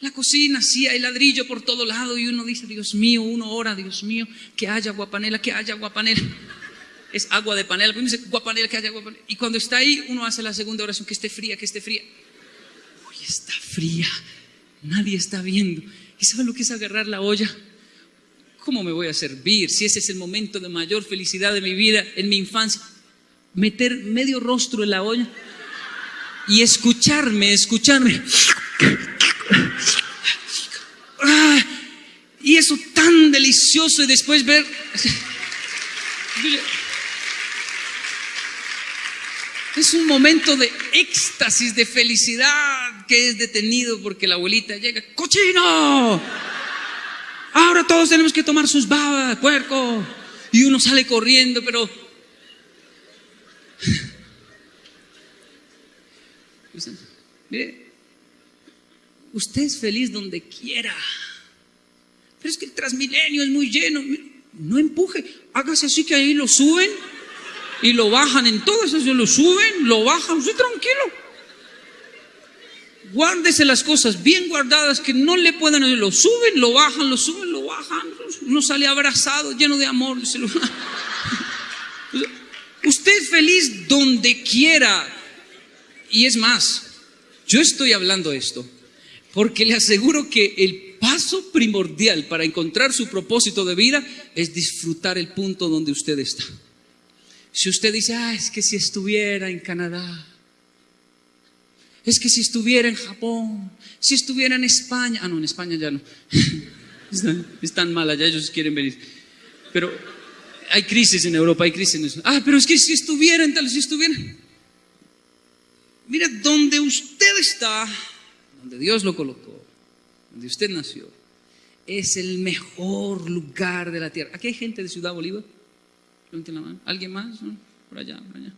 La cocina, sí, hay ladrillo por todo lado y uno dice, Dios mío, uno ora, Dios mío, que haya guapanela, que haya guapanela. Es agua de panela, pero dice guapanela, que haya guapanela. Y cuando está ahí, uno hace la segunda oración, que esté fría, que esté fría. Uy, está fría, nadie está viendo. ¿Y sabe lo que es agarrar la olla? ¿Cómo me voy a servir si ese es el momento de mayor felicidad de mi vida, en mi infancia? Meter medio rostro en la olla y escucharme, escucharme. Y eso tan delicioso y después ver... Es un momento de éxtasis, de felicidad que es detenido porque la abuelita llega, ¡cochino! Ahora todos tenemos que tomar sus babas, puerco. Y uno sale corriendo, pero... Mire, Usted es feliz donde quiera. Pero es que el Transmilenio es muy lleno. No empuje. Hágase así que ahí lo suben y lo bajan en todo eso. Lo suben, lo bajan. Usted tranquilo. Guárdese las cosas bien guardadas que no le puedan. Lo suben, lo bajan, lo suben, lo bajan. Uno sale abrazado, lleno de amor. Usted es feliz donde quiera. Y es más, yo estoy hablando esto porque le aseguro que el paso primordial para encontrar su propósito de vida es disfrutar el punto donde usted está. Si usted dice, ah, es que si estuviera en Canadá, es que si estuviera en Japón, si estuviera en España, ah, no, en España ya no, están, mal allá, ellos quieren venir, pero hay crisis en Europa, hay crisis en Ah, pero es que si estuviera en tal, si estuviera, mira, donde usted está, donde Dios lo colocó, donde usted nació, es el mejor lugar de la tierra. Aquí hay gente de Ciudad Bolívar. ¿Alguien más? Por allá, por allá.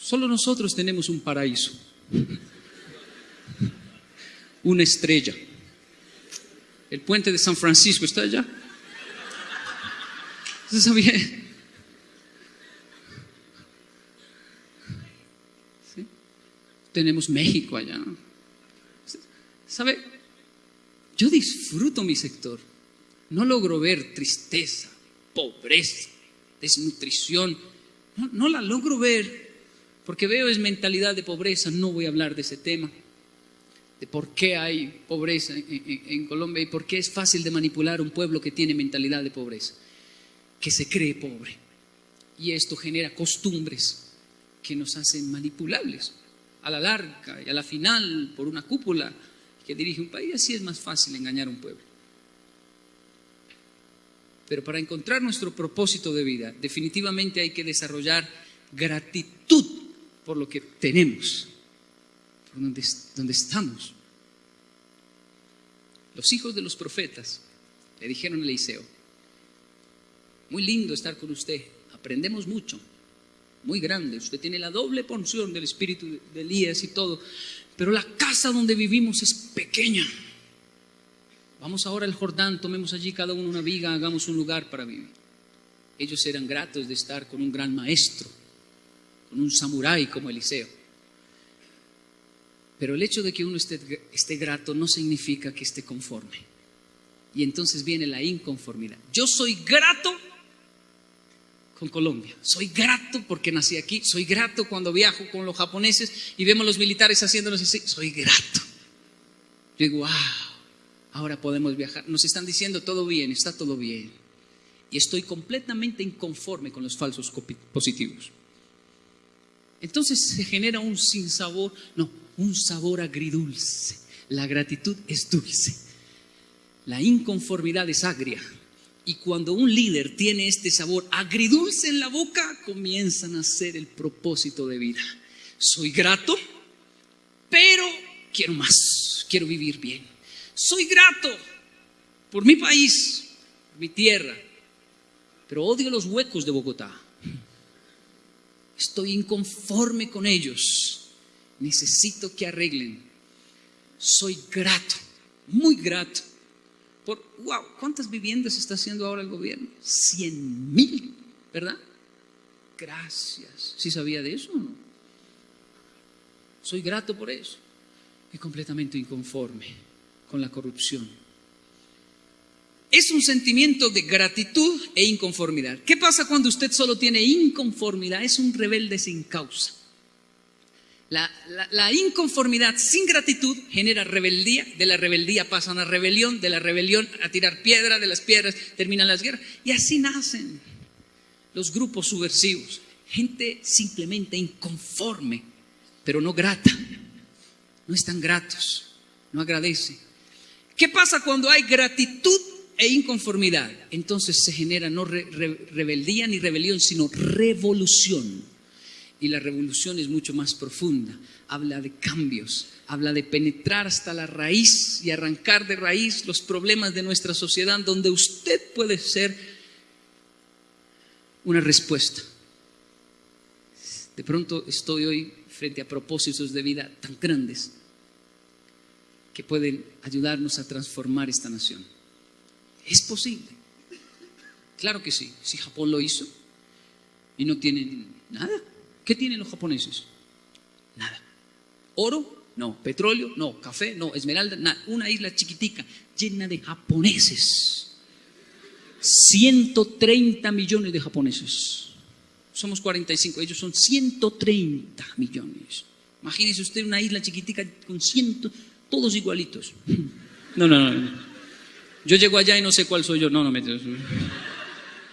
Solo nosotros tenemos un paraíso. Una estrella. El puente de San Francisco está allá. ¿Se sabía? Tenemos México allá. ¿Sabe? Yo disfruto mi sector. No logro ver tristeza, pobreza, desnutrición. No, la logro ver porque veo es mentalidad de pobreza. No voy a hablar de ese tema, de por qué hay pobreza en, Colombia y por qué es fácil de manipular un pueblo que tiene mentalidad de pobreza, que se cree pobre. Y esto genera costumbres que nos hacen manipulables a la larga y a la final por una cúpula que dirige un país, así es más fácil engañar a un pueblo. Pero para encontrar nuestro propósito de vida, definitivamente hay que desarrollar gratitud por lo que tenemos, por donde, donde estamos. Los hijos de los profetas le dijeron a Eliseo, muy lindo estar con usted, aprendemos mucho, muy grande. Usted tiene la doble porción del espíritu de Elías y todo. Pero la casa donde vivimos es pequeña. Vamos ahora al Jordán, tomemos allí cada uno una viga, hagamos un lugar para vivir. Ellos eran gratos de estar con un gran maestro, con un samurái como Eliseo. Pero el hecho de que uno esté, esté grato no significa que esté conforme. Y entonces viene la inconformidad. Yo soy grato con Colombia. Soy grato porque nací aquí. Soy grato cuando viajo con los japoneses y vemos los militares haciéndonos así. Soy grato. Yo digo, wow, ahora podemos viajar. Nos están diciendo todo bien, está todo bien. Y estoy completamente inconforme con los falsos positivos. Entonces se genera un sinsabor, no, un sabor agridulce. La gratitud es dulce. La inconformidad es agria. Y cuando un líder tiene este sabor agridulce en la boca, comienzan a ser el propósito de vida. Soy grato, pero quiero más, quiero vivir bien. Soy grato por mi país, mi tierra, pero odio los huecos de Bogotá. Estoy inconforme con ellos. Necesito que arreglen. Soy grato, muy grato por, wow, ¿cuántas viviendas está haciendo ahora el gobierno? Cien mil, ¿verdad? Gracias. ¿Sí sabía de eso o no? Soy grato por eso. Y completamente inconforme con la corrupción. Es un sentimiento de gratitud e inconformidad. ¿Qué pasa cuando usted solo tiene inconformidad? Es un rebelde sin causa. La, inconformidad sin gratitud genera rebeldía, de la rebeldía pasan a rebelión, de la rebelión a tirar piedra, de las piedras terminan las guerras. Y así nacen los grupos subversivos. Gente simplemente inconforme, pero no grata. No están gratos, no agradecen. ¿Qué pasa cuando hay gratitud e inconformidad? Entonces se genera no rebeldía ni rebelión, sino revolución y la revolución es mucho más profunda. Habla de cambios, habla de penetrar hasta la raíz y arrancar de raíz los problemas de nuestra sociedad donde usted puede ser una respuesta. De pronto estoy hoy frente a propósitos de vida tan grandes que pueden ayudarnos a transformar esta nación. Es posible. Claro que sí. Si Japón lo hizo y no tiene nada, ¿Qué tienen los japoneses? Nada. ¿Oro? No. ¿Petróleo? No. ¿Café? No. ¿Esmeralda? Nada. Una isla chiquitica llena de japoneses. 130 millones de japoneses. Somos 45, ellos son 130 millones. Imagínese usted una isla chiquitica con ciento, todos igualitos. No, no, no. Yo llego allá y no sé cuál soy yo. No, no me.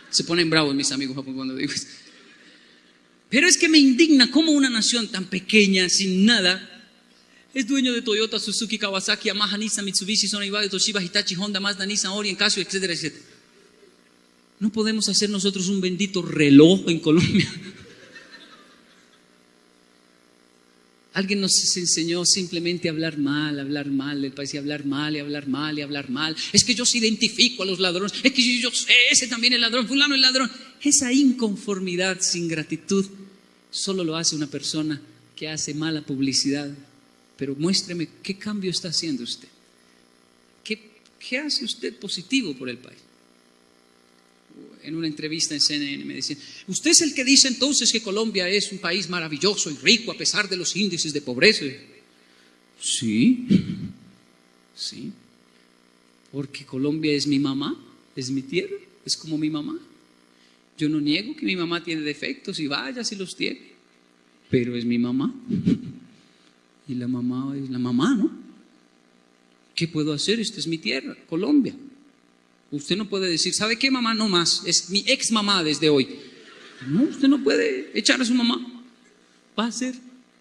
Se ponen bravos mis amigos cuando digo eso. Pero es que me indigna cómo una nación tan pequeña, sin nada, es dueño de Toyota, Suzuki, Kawasaki, Yamaha, Nissan, Mitsubishi, Sony, Toshiba, Hitachi, Honda, Mazda, Nissan, Orient, Casio, etcétera, etcétera. No podemos hacer nosotros un bendito reloj en Colombia. Alguien nos enseñó simplemente a hablar mal, hablar mal del país, y hablar mal, y hablar mal, y hablar mal. Es que yo se identifico a los ladrones, es que yo sé, ese también es ladrón, fulano es ladrón. Esa inconformidad sin gratitud solo lo hace una persona que hace mala publicidad. Pero muéstreme qué cambio está haciendo usted. ¿Qué, hace usted positivo por el país? En una entrevista en CNN me decían, usted es el que dice entonces que Colombia es un país maravilloso y rico a pesar de los índices de pobreza. Sí, sí, porque Colombia es mi mamá, es mi tierra, es como mi mamá. Yo no niego que mi mamá tiene defectos y vaya si los tiene, pero es mi mamá. Y la mamá es la mamá, ¿no? ¿Qué puedo hacer? Esta es mi tierra, Colombia. Usted no puede decir, ¿sabe qué mamá? No más, es mi ex mamá desde hoy. No, usted no puede echar a su mamá. Va a ser,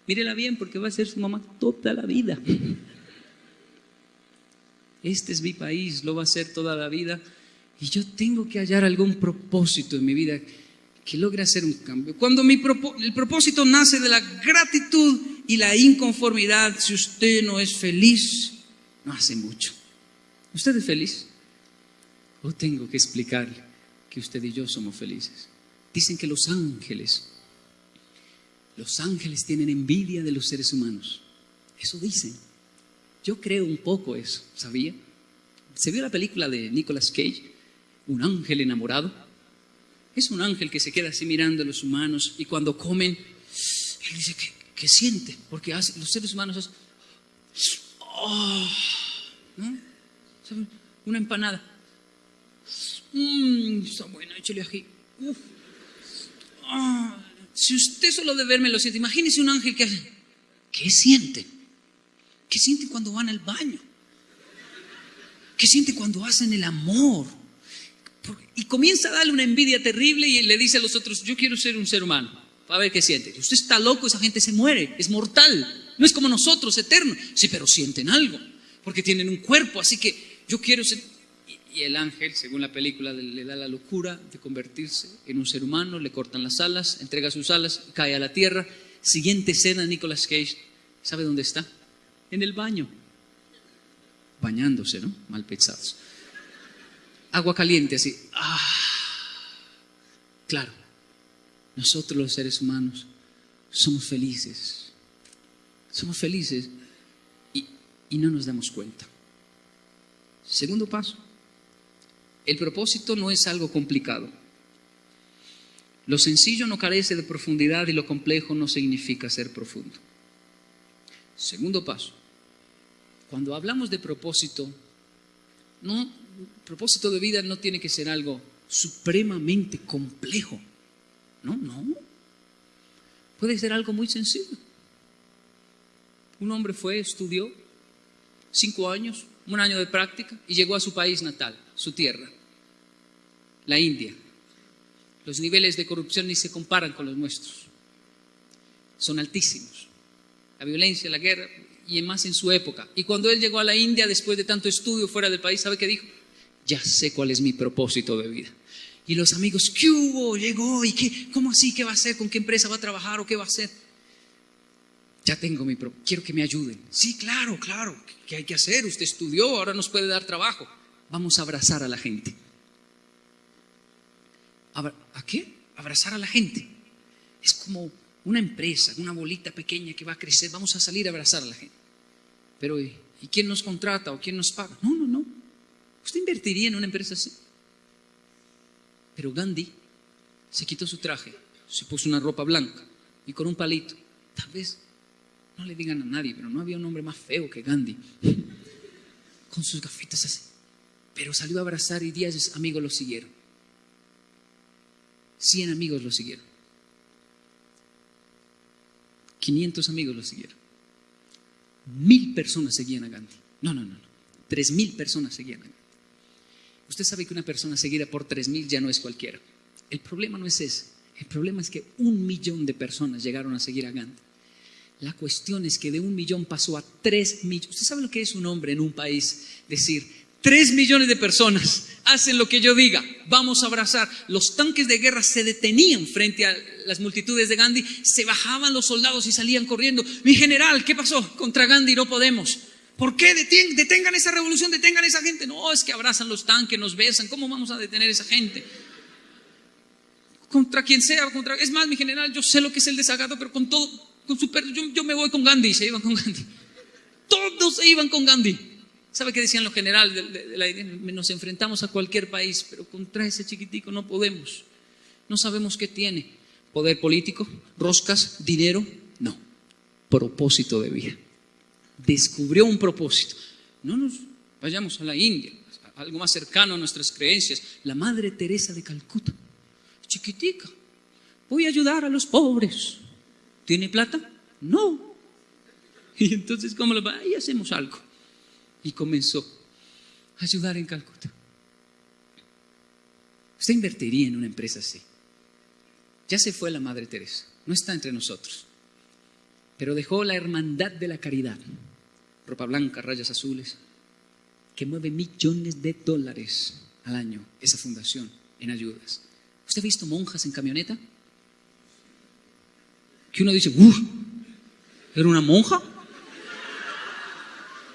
mírela bien, porque va a ser su mamá toda la vida. Este es mi país, lo va a ser toda la vida y yo tengo que hallar algún propósito en mi vida que logre hacer un cambio. Cuando el propósito nace de la gratitud y la inconformidad, si usted no es feliz, no hace mucho. ¿Usted es feliz? ¿O tengo que explicarle que usted y yo somos felices? Dicen que los ángeles, los ángeles tienen envidia de los seres humanos. Eso dicen. Yo creo un poco eso, ¿sabía? ¿Se vio la película de Nicolas Cage? Un ángel enamorado. Es un ángel que se queda así mirando a los humanos y cuando comen, él dice que, siente, porque los seres humanos hacen, oh, una empanada. Mmm, está buena, échale aquí. Ah, si usted solo de verme lo siente, imagínese un ángel que hace, ¿qué siente? ¿Qué siente cuando van al baño? ¿Qué siente cuando hacen el amor? Y comienza a darle una envidia terrible y le dice a los otros, yo quiero ser un ser humano, a ver qué siente. Usted está loco, esa gente se muere, es mortal, no es como nosotros, eterno. Sí, pero sienten algo, porque tienen un cuerpo, así que yo quiero ser... Y el ángel, según la película, le da la locura de convertirse en un ser humano, le cortan las alas, entrega sus alas, cae a la tierra. Siguiente escena, Nicolas Cage, ¿sabe dónde está? En el baño, bañándose, ¿no? Mal pensados. Agua caliente, así. Ah, claro, nosotros los seres humanos somos felices. Somos felices y, y no nos damos cuenta. Segundo paso, el propósito no es algo complicado. Lo sencillo no carece de profundidad y lo complejo no significa ser profundo. Segundo paso, cuando hablamos de propósito, no, propósito de vida no tiene que ser algo supremamente complejo. No, no. Puede ser algo muy sencillo. Un hombre fue, estudió cinco años, un año de práctica y llegó a su país natal, su tierra, la India. Los niveles de corrupción ni se comparan con los nuestros. Son altísimos. La violencia, la guerra, y más en su época. Y cuando él llegó a la India, después de tanto estudio fuera del país, ¿sabe qué dijo? Ya sé cuál es mi propósito de vida. Y los amigos, ¿qué hubo? Llegó, ¿y qué? ¿Cómo así? ¿Qué va a hacer? ¿Con qué empresa va a trabajar? ¿O qué va a hacer? Ya tengo mi propósito. Quiero que me ayuden. Sí, claro, claro. ¿Qué hay que hacer? Usted estudió, ahora nos puede dar trabajo. Vamos a abrazar a la gente. ¿A qué? Abrazar a la gente. Es como una empresa, una bolita pequeña que va a crecer. Vamos a salir a abrazar a la gente. Pero, ¿y quién nos contrata o quién nos paga? No, no, no. ¿Usted invertiría en una empresa así? Pero Gandhi se quitó su traje, se puso una ropa blanca y con un palito. Tal vez no le digan a nadie, pero no había un hombre más feo que Gandhi. Con sus gafitas así. Pero salió a abrazar y diez amigos lo siguieron. Cien amigos lo siguieron. 500 amigos lo siguieron. Mil personas seguían a Gandhi. No, no, no, no. Tres mil personas seguían a Gandhi. Usted sabe que una persona seguida por tres mil ya no es cualquiera. El problema no es ese. El problema es que un millón de personas llegaron a seguir a Gandhi. La cuestión es que de un millón pasó a tres millones. ¿Usted sabe lo que es un hombre en un país? Decir, tres millones de personas hacen lo que yo diga, vamos a abrazar. Los tanques de guerra se detenían frente a las multitudes de Gandhi, se bajaban los soldados y salían corriendo. Mi general, ¿qué pasó? Contra Gandhi no podemos. ¿Por qué detengan esa revolución, detengan esa gente? No, es que abrazan los tanques, nos besan. ¿Cómo vamos a detener esa gente? Contra quien sea, contra... Es más, mi general, yo sé lo que es el desagrado, pero con todo, con su yo, me voy con Gandhi, se iban con Gandhi. Todos se iban con Gandhi. ¿Sabe qué decían los generales? De, nos enfrentamos a cualquier país, pero contra ese chiquitico no podemos. No sabemos qué tiene. Poder político, roscas, dinero. No. Propósito de vida. Descubrió un propósito. No nos vayamos a la India, algo más cercano a nuestras creencias. La Madre Teresa de Calcuta, chiquitica. Voy a ayudar a los pobres. ¿Tiene plata? No. Y entonces, ¿cómo lo va? Ahí hacemos algo. Y comenzó a ayudar en Calcuta. Usted invertiría en una empresa así. Ya se fue la Madre Teresa, no está entre nosotros, pero dejó la hermandad de la caridad, ropa blanca, rayas azules, que mueve millones de dólares al año esa fundación en ayudas. ¿Usted ha visto monjas en camioneta? que uno dice, uff, ¿era una monja?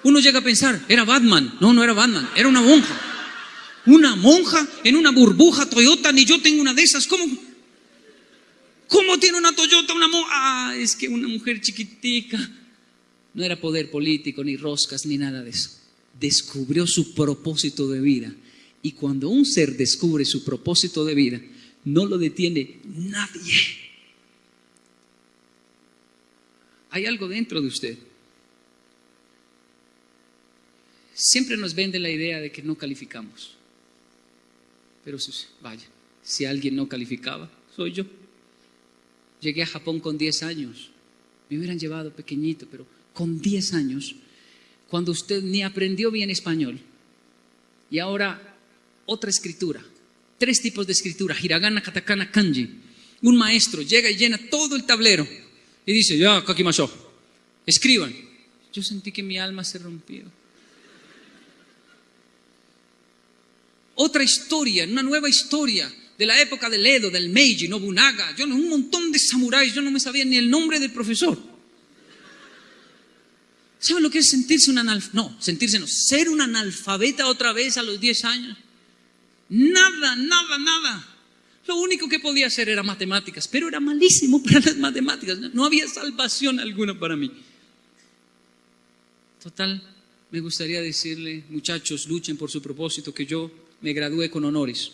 Uno llega a pensar, era Batman. No, no era Batman, era una monja. Una monja en una burbuja Toyota, ni yo tengo una de esas. ¿Cómo? ¿Cómo tiene una Toyota una monja? Ah, es que una mujer chiquitica. No era poder político, ni roscas, ni nada de eso. Descubrió su propósito de vida. Y cuando un ser descubre su propósito de vida, no lo detiene nadie. Hay algo dentro de usted. Siempre nos vende la idea de que no calificamos. Pero vaya, si alguien no calificaba, soy yo. Llegué a Japón con 10 años. Me hubieran llevado pequeñito, pero con 10 años, cuando usted ni aprendió bien español, Y ahora otra escritura. Tres tipos de escritura, hiragana, katakana, kanji. Un maestro llega y llena todo el tablero y dice, ya, kakimasho, escriban. Yo sentí que mi alma se rompió. Otra historia, una nueva historia de la época del Edo, del Meiji, Nobunaga, yo, un montón de samuráis, yo no me sabía ni el nombre del profesor. ¿Saben lo que es sentirse un analfabeta? No, sentirse no, ser un analfabeta otra vez a los 10 años. Nada, nada, nada. Lo único que podía hacer era matemáticas, pero era malísimo para las matemáticas. No había salvación alguna para mí. Total, me gustaría decirle, muchachos, luchen por su propósito, que yo me gradué con honores.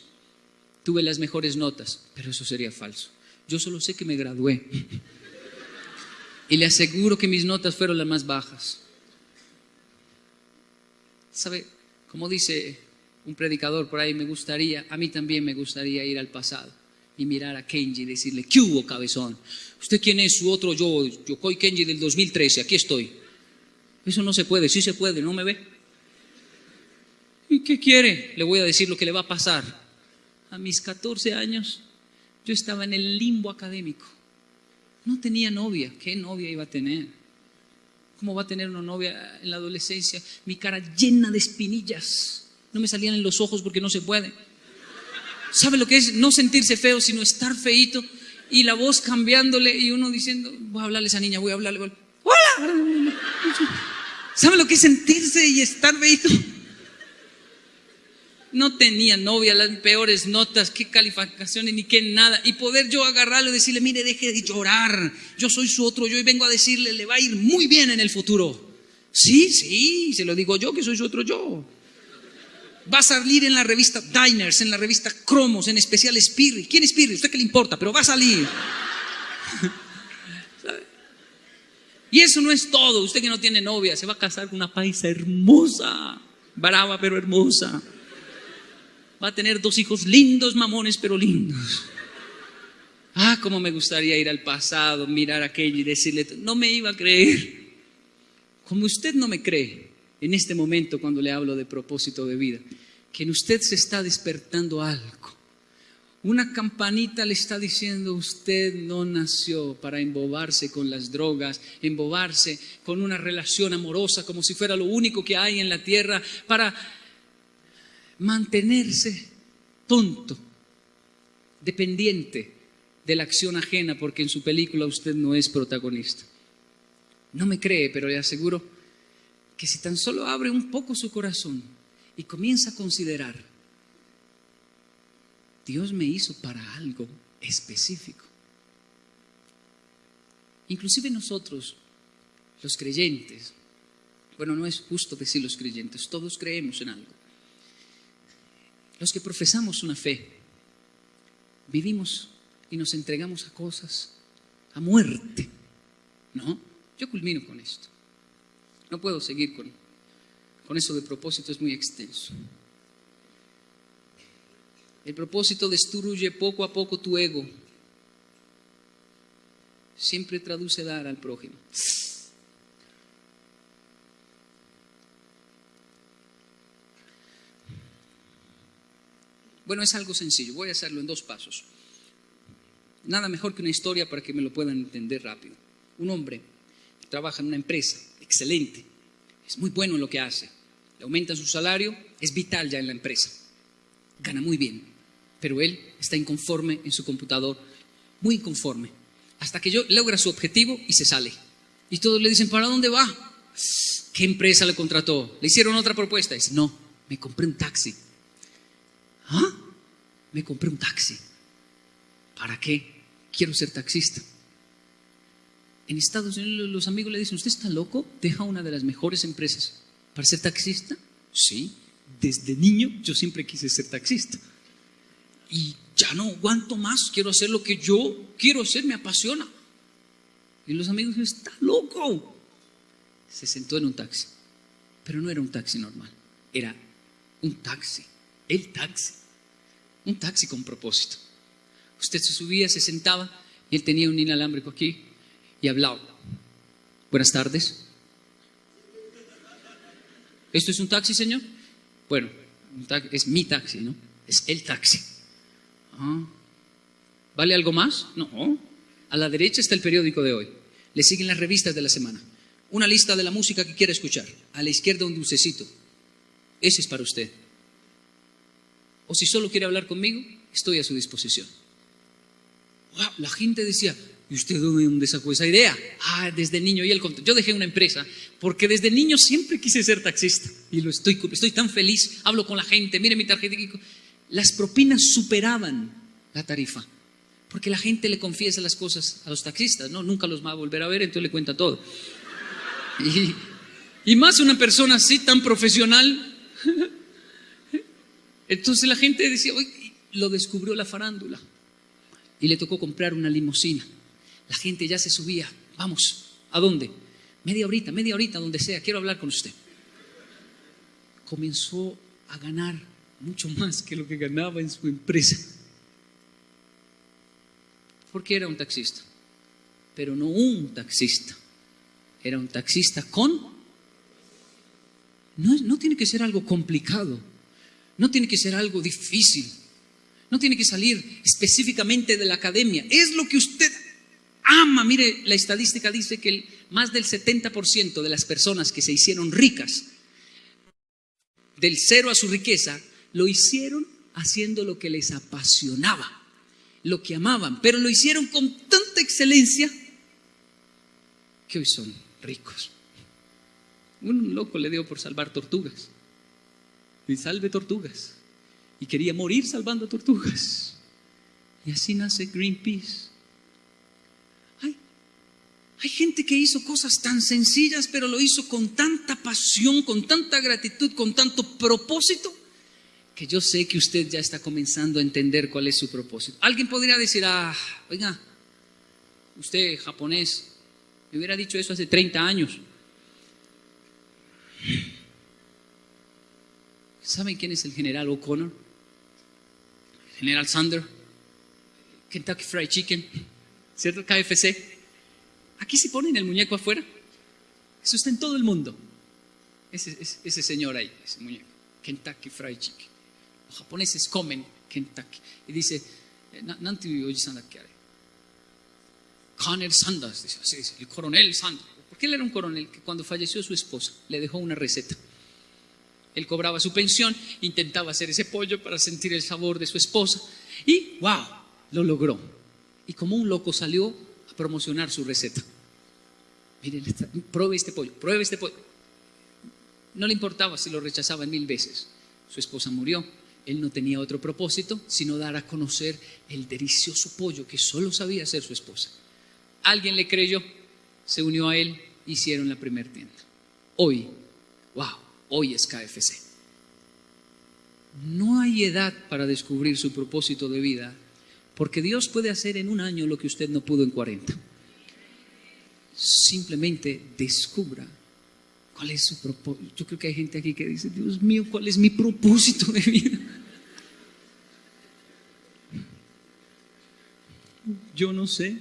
Tuve las mejores notas, pero eso sería falso. Yo solo sé que me gradué. Y le aseguro que mis notas fueron las más bajas. ¿Sabe? Como dice un predicador por ahí, me gustaría, a mí también me gustaría ir al pasado y mirar a Kenji y decirle, ¿qué hubo, cabezón? ¿Usted quién es su otro yo? Yo soy Kenji del 2013, aquí estoy. Eso no se puede, sí se puede, ¿no me ve? ¿Y qué quiere? Le voy a decir lo que le va a pasar. A mis 14 años yo estaba en el limbo académico. No tenía novia. ¿Qué novia iba a tener? ¿Cómo va a tener una novia en la adolescencia? Mi cara llena de espinillas. No me salían en los ojos porque no se puede. ¿Sabe lo que es no sentirse feo, sino estar feito? Y la voz cambiándole y uno diciendo, voy a hablarle a esa niña, voy a hablarle. ¡Hola! ¿Sabe lo que es sentirse y estar feito? No tenía novia, las peores notas, qué calificaciones ni qué nada. Y poder yo agarrarlo y decirle, mire, deje de llorar, yo soy su otro yo y vengo a decirle, le va a ir muy bien en el futuro. Sí, sí, se lo digo yo que soy su otro yo. Va a salir en la revista Diners, en la revista Cromos, en especial Spirit. ¿Quién es Spirit? ¿Usted qué le importa? Pero va a salir. Y eso no es todo. Usted que no tiene novia, se va a casar con una paisa hermosa, brava pero hermosa va a tener dos hijos lindos, mamones, pero lindos. Ah, cómo me gustaría ir al pasado, mirar aquello y decirle, no me iba a creer. Como usted no me cree en este momento cuando le hablo de propósito de vida, que en usted se está despertando algo. Una campanita le está diciendo, usted no nació para embobarse con las drogas, embobarse con una relación amorosa como si fuera lo único que hay en la tierra, para mantenerse tonto, dependiente de la acción ajena, porque en su película usted no es protagonista. No me cree, pero le aseguro que si tan solo abre un poco su corazón y comienza a considerar, Dios me hizo para algo específico. Inclusive nosotros, los creyentes, bueno, no es justo decir los creyentes, todos creemos en algo los que profesamos una fe, vivimos y nos entregamos a cosas, a muerte. ¿No? Yo culmino con esto. No puedo seguir con, con eso de propósito, es muy extenso. El propósito destruye poco a poco tu ego. Siempre traduce dar al prójimo. Bueno, es algo sencillo, voy a hacerlo en dos pasos. Nada mejor que una historia para que me lo puedan entender rápido. Un hombre trabaja en una empresa, excelente, es muy bueno en lo que hace, le aumentan su salario, es vital ya en la empresa, gana muy bien, pero él está inconforme en su computador, muy inconforme, hasta que yo logra su objetivo y se sale. Y todos le dicen, ¿para dónde va? ¿Qué empresa le contrató? ¿Le hicieron otra propuesta? Dice, no, me compré un taxi. ¿Ah? Me compré un taxi. ¿Para qué? Quiero ser taxista. En Estados Unidos los amigos le dicen, ¿usted está loco? Deja una de las mejores empresas. ¿Para ser taxista? Sí, desde niño yo siempre quise ser taxista. Y ya no aguanto más, quiero hacer lo que yo quiero hacer, me apasiona. Y los amigos dicen, está loco. Se sentó en un taxi, pero no era un taxi normal, era un taxi el taxi. Un taxi con propósito. Usted se subía, se sentaba y él tenía un inalámbrico aquí y hablaba. Buenas tardes. ¿Esto es un taxi, señor? Bueno, Es mi taxi, ¿no? Es el taxi. Ah. ¿Vale algo más? No. A la derecha está el periódico de hoy. Le siguen las revistas de la semana. Una lista de la música que quiere escuchar. A la izquierda un dulcecito. Ese es para usted. O si solo quiere hablar conmigo, estoy a su disposición. la gente decía, ¿y usted dónde sacó esa idea? Ah, desde niño. Y él yo dejé una empresa porque desde niño siempre quise ser taxista. Y lo estoy, estoy tan feliz, hablo con la gente, mire mi tarjeta. Las propinas superaban la tarifa. Porque la gente le confiesa las cosas a los taxistas, ¿no? Nunca los va a volver a ver, entonces le cuenta todo. Y, y más una persona así, tan profesional. Entonces la gente decía, hoy lo descubrió la farándula. Y le tocó comprar una limusina. La gente ya se subía. Vamos, ¿a dónde? Media horita, media horita, donde sea, quiero hablar con usted. Comenzó a ganar mucho más que lo que ganaba en su empresa. Porque era un taxista. Pero no un taxista. Era un taxista con... No, no tiene que ser algo complicado. No tiene que ser algo difícil. No tiene que salir específicamente de la academia. Es lo que usted ama. Mire, la estadística dice que más del 70% de las personas que se hicieron ricas, del cero a su riqueza, lo hicieron haciendo lo que les apasionaba, lo que amaban, pero lo hicieron con tanta excelencia que hoy son ricos. Un loco le dio por salvar tortugas y salve tortugas. Y quería morir salvando tortugas. Y así nace Greenpeace. Hay, hay gente que hizo cosas tan sencillas, pero lo hizo con tanta pasión, con tanta gratitud, con tanto propósito, que yo sé que usted ya está comenzando a entender cuál es su propósito. Alguien podría decir, ah, oiga, usted japonés, me hubiera dicho eso hace 30 años. ¿Saben quién es el general O'Connor? General Sander, Kentucky Fried Chicken, ¿cierto? KFC. Aquí se ponen el muñeco afuera. Eso está en todo el mundo. Ese, ese, señor ahí, ese muñeco. Kentucky Fried Chicken. Los japoneses comen Kentucky. Y dice, eh, Nanti Colonel Sanders, dice, el coronel Sanders. Porque él era un coronel que cuando falleció su esposa le dejó una receta. Él cobraba su pensión, intentaba hacer ese pollo para sentir el sabor de su esposa y, wow, lo logró. Y como un loco salió a promocionar su receta. Miren, pruebe este pollo, pruebe este pollo. No le importaba si lo rechazaban mil veces. Su esposa murió. Él no tenía otro propósito sino dar a conocer el delicioso pollo que solo sabía hacer su esposa. Alguien le creyó, se unió a él, hicieron la primera tienda. Hoy, wow, hoy es KFC. No hay edad para descubrir su propósito de vida, porque Dios puede hacer en un año lo que usted no pudo en 40. Simplemente descubra cuál es su propósito. Yo creo que hay gente aquí que dice, Dios mío, ¿cuál es mi propósito de vida? Yo no sé,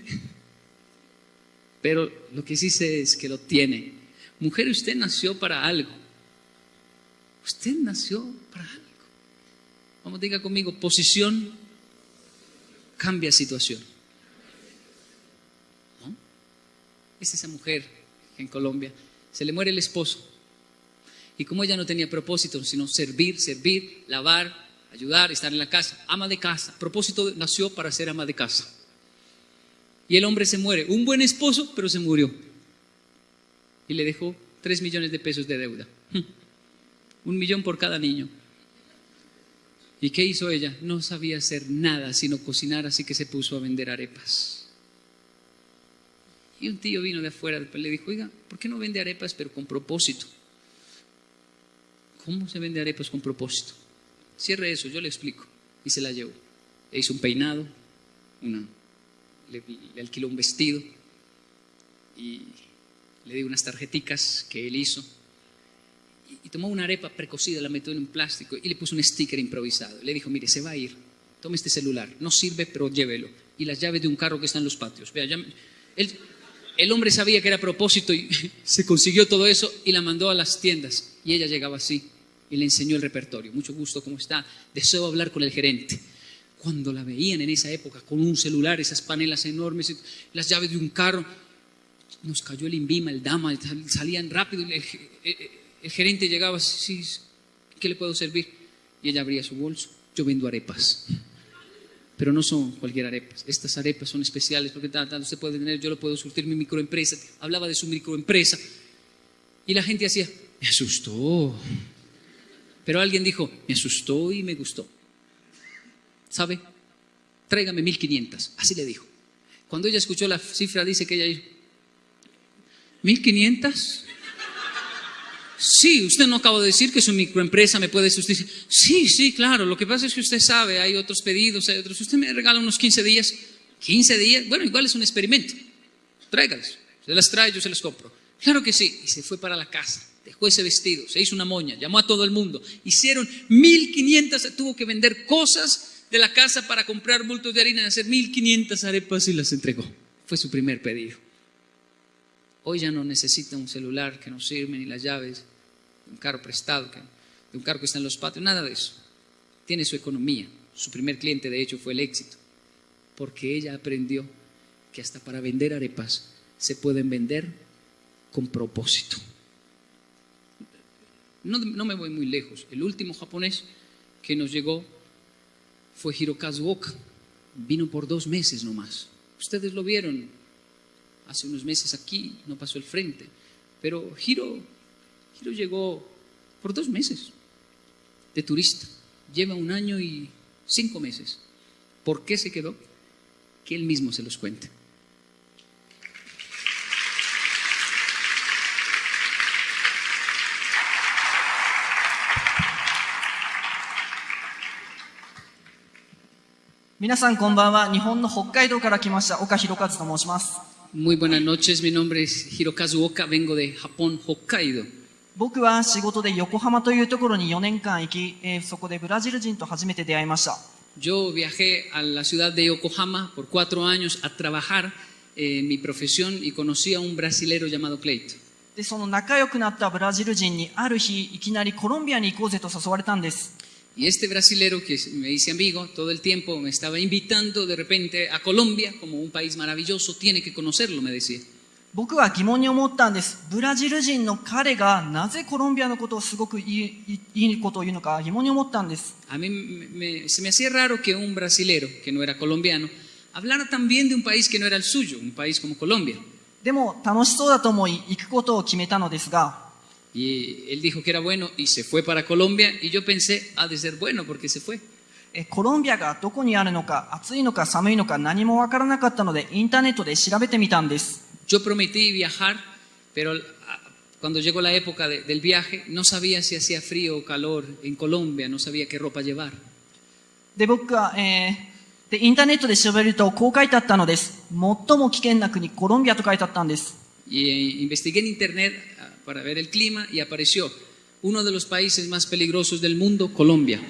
pero lo que sí sé es que lo tiene. Mujer, usted nació para algo. Usted nació para algo. Vamos, diga conmigo, posición cambia situación. ¿No? Es esa mujer en Colombia, se le muere el esposo. Y como ella no tenía propósito, sino servir, servir, lavar, ayudar, estar en la casa, ama de casa. Propósito nació para ser ama de casa. Y el hombre se muere, un buen esposo, pero se murió. Y le dejó tres millones de pesos de deuda. Un millón por cada niño. ¿Y qué hizo ella? No sabía hacer nada sino cocinar, así que se puso a vender arepas. Y un tío vino de afuera, le dijo, oiga, ¿por qué no vende arepas pero con propósito? ¿Cómo se vende arepas con propósito? Cierre eso, yo le explico. Y se la llevó. Le hizo un peinado, una, le, le alquiló un vestido y le dio unas tarjeticas que él hizo tomó una arepa precocida, la metió en un plástico y le puso un sticker improvisado. Le dijo, mire, se va a ir, tome este celular, no sirve, pero llévelo. Y las llaves de un carro que está en los patios. Vea, el hombre sabía que era a propósito y se consiguió todo eso y la mandó a las tiendas. Y ella llegaba así. y le enseñó el repertorio. Mucho gusto, ¿cómo está? Deseo hablar con el gerente. Cuando la veían en esa época con un celular, esas panelas enormes, las llaves de un carro, nos cayó el INVIMA, el DAMA, salían rápido. El gerente llegaba, sí, ¿qué le puedo servir? Y ella abría su bolso. Yo vendo arepas. Pero no son cualquier arepas. Estas arepas son especiales porque tal, tal, usted puede tener, yo lo puedo surtir mi microempresa. Hablaba de su microempresa. Y la gente hacía, me asustó. Pero alguien dijo, me asustó y me gustó. ¿Sabe? Tráigame 1500. Así le dijo. Cuando ella escuchó la cifra, dice que ella dijo, ¿1500? Sí, usted no acaba de decir que su microempresa me puede sustituir. Sí, sí, claro. Lo que pasa es que usted sabe, hay otros pedidos, hay otros. Usted me regala unos 15 días. 15 días, bueno, igual es un experimento. Tráigalas. Se las trae, yo se las compro. Claro que sí. Y se fue para la casa. Dejó ese vestido, se hizo una moña, llamó a todo el mundo. Hicieron 1500, tuvo que vender cosas de la casa para comprar bultos de harina y hacer 1500 arepas y las entregó. Fue su primer pedido. Hoy ya no necesita un celular que no sirve ni las llaves, de un carro prestado, de un carro que está en los patios, nada de eso. Tiene su economía. Su primer cliente, de hecho, fue el éxito. Porque ella aprendió que hasta para vender arepas se pueden vender con propósito. No, no me voy muy lejos. El último japonés que nos llegó fue Hirokazu Oka. Vino por dos meses nomás. Ustedes lo vieron hace unos meses aquí, no pasó el frente. Pero Hiro, Hiro llegó por dos meses de turista. Lleva un año y cinco meses. ¿Por qué se quedó? Que él mismo se los cuente. 皆さんこんばんは。日本の北海道から来ました岡弘和と申します。 Muy buenas noches, mi nombre es Hirokazu Oka, vengo de Japón, Hokkaido. 僕は仕事で横浜というところに4年間行き、えーそこでブラジル人と初めて出会いました。Yo viajé a la ciudad de Yokohama por cuatro años a trabajar en mi profesión y conocí a un brasilero llamado Cleito. で、その仲良くなったブラジル人にある日いきなりコロンビアに行こうぜと誘われたんです。Y este brasilero que me hice amigo todo el tiempo me estaba invitando de repente a Colombia como un país maravilloso, tiene que conocerlo, me decía. 僕は疑問に思ったんです。ブラジル人の彼がなぜコロンビアのことをすごくいいいいいいことを言うのか疑問に思ったんです。 A mí me- me- se me hacía raro que un brasilero, que no era colombiano, hablara también de un país que no era el suyo, un país como Colombia. でも楽しそうだと思い行くことを決めたのですが、 Y él dijo que era bueno y se fue para Colombia y yo pensé, ha de ser bueno porque se fue. えコロンビアがどこにあるのか、暑いのか寒いのか何もわからなかったので、インターネットで調べてみたんです。 Yo prometí viajar, pero ah, cuando llegó la época de- del viaje no sabía si hacía frío o calor en Colombia, no sabía qué ropa llevar. で、僕は、えーで、インターネットで調べるとこう書いてあったのです。最も危険な国、コロンビアと書いてあったんです。 Y eh, investigué en internet ah, para ver el clima y apareció uno de los países más peligrosos del mundo, Colombia.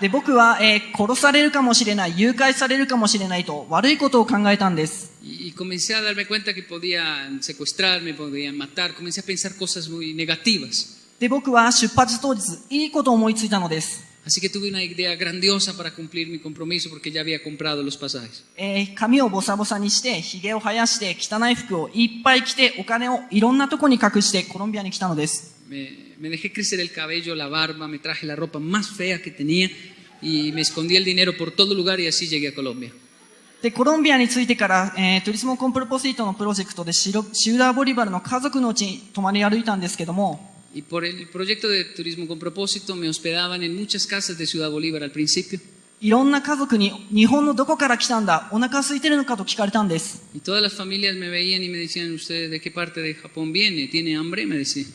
で、僕は、えー殺されるかもしれない、誘拐されるかもしれないと悪いことを考えたんです。Y, comencé a darme cuenta que podían secuestrarme, podían matar, comencé a pensar cosas muy negativas. で、僕は出発当日、いいことを思いついたのです。Así que tuve una idea grandiosa para cumplir mi compromiso porque ya había comprado los pasajes. えー髪をボサボサにして、髭を生やして、汚い服をいっぱい着て、お金をいろんなとこに隠して、コロンビアに来たのです。Me, me dejé crecer el cabello, la barba, me traje la ropa más fea que tenía y me escondí el dinero por todo lugar y así llegué a Colombia. で、コロンビアに着いてから、えー、トゥリスモコンプロポシートのプロジェクトでシロシウダーボリバルの家族のうちに泊まり歩いたんですけども、Y por el proyecto de turismo con propósito me hospedaban en muchas casas de Ciudad Bolívar al principio いろんな家族に日本のどこから来たんだ、お腹空いてるのかと聞かれたんです。 y todas las familias me veían y me decían, ¿usted de qué parte de Japón viene? ¿Tiene hambre? Me decían.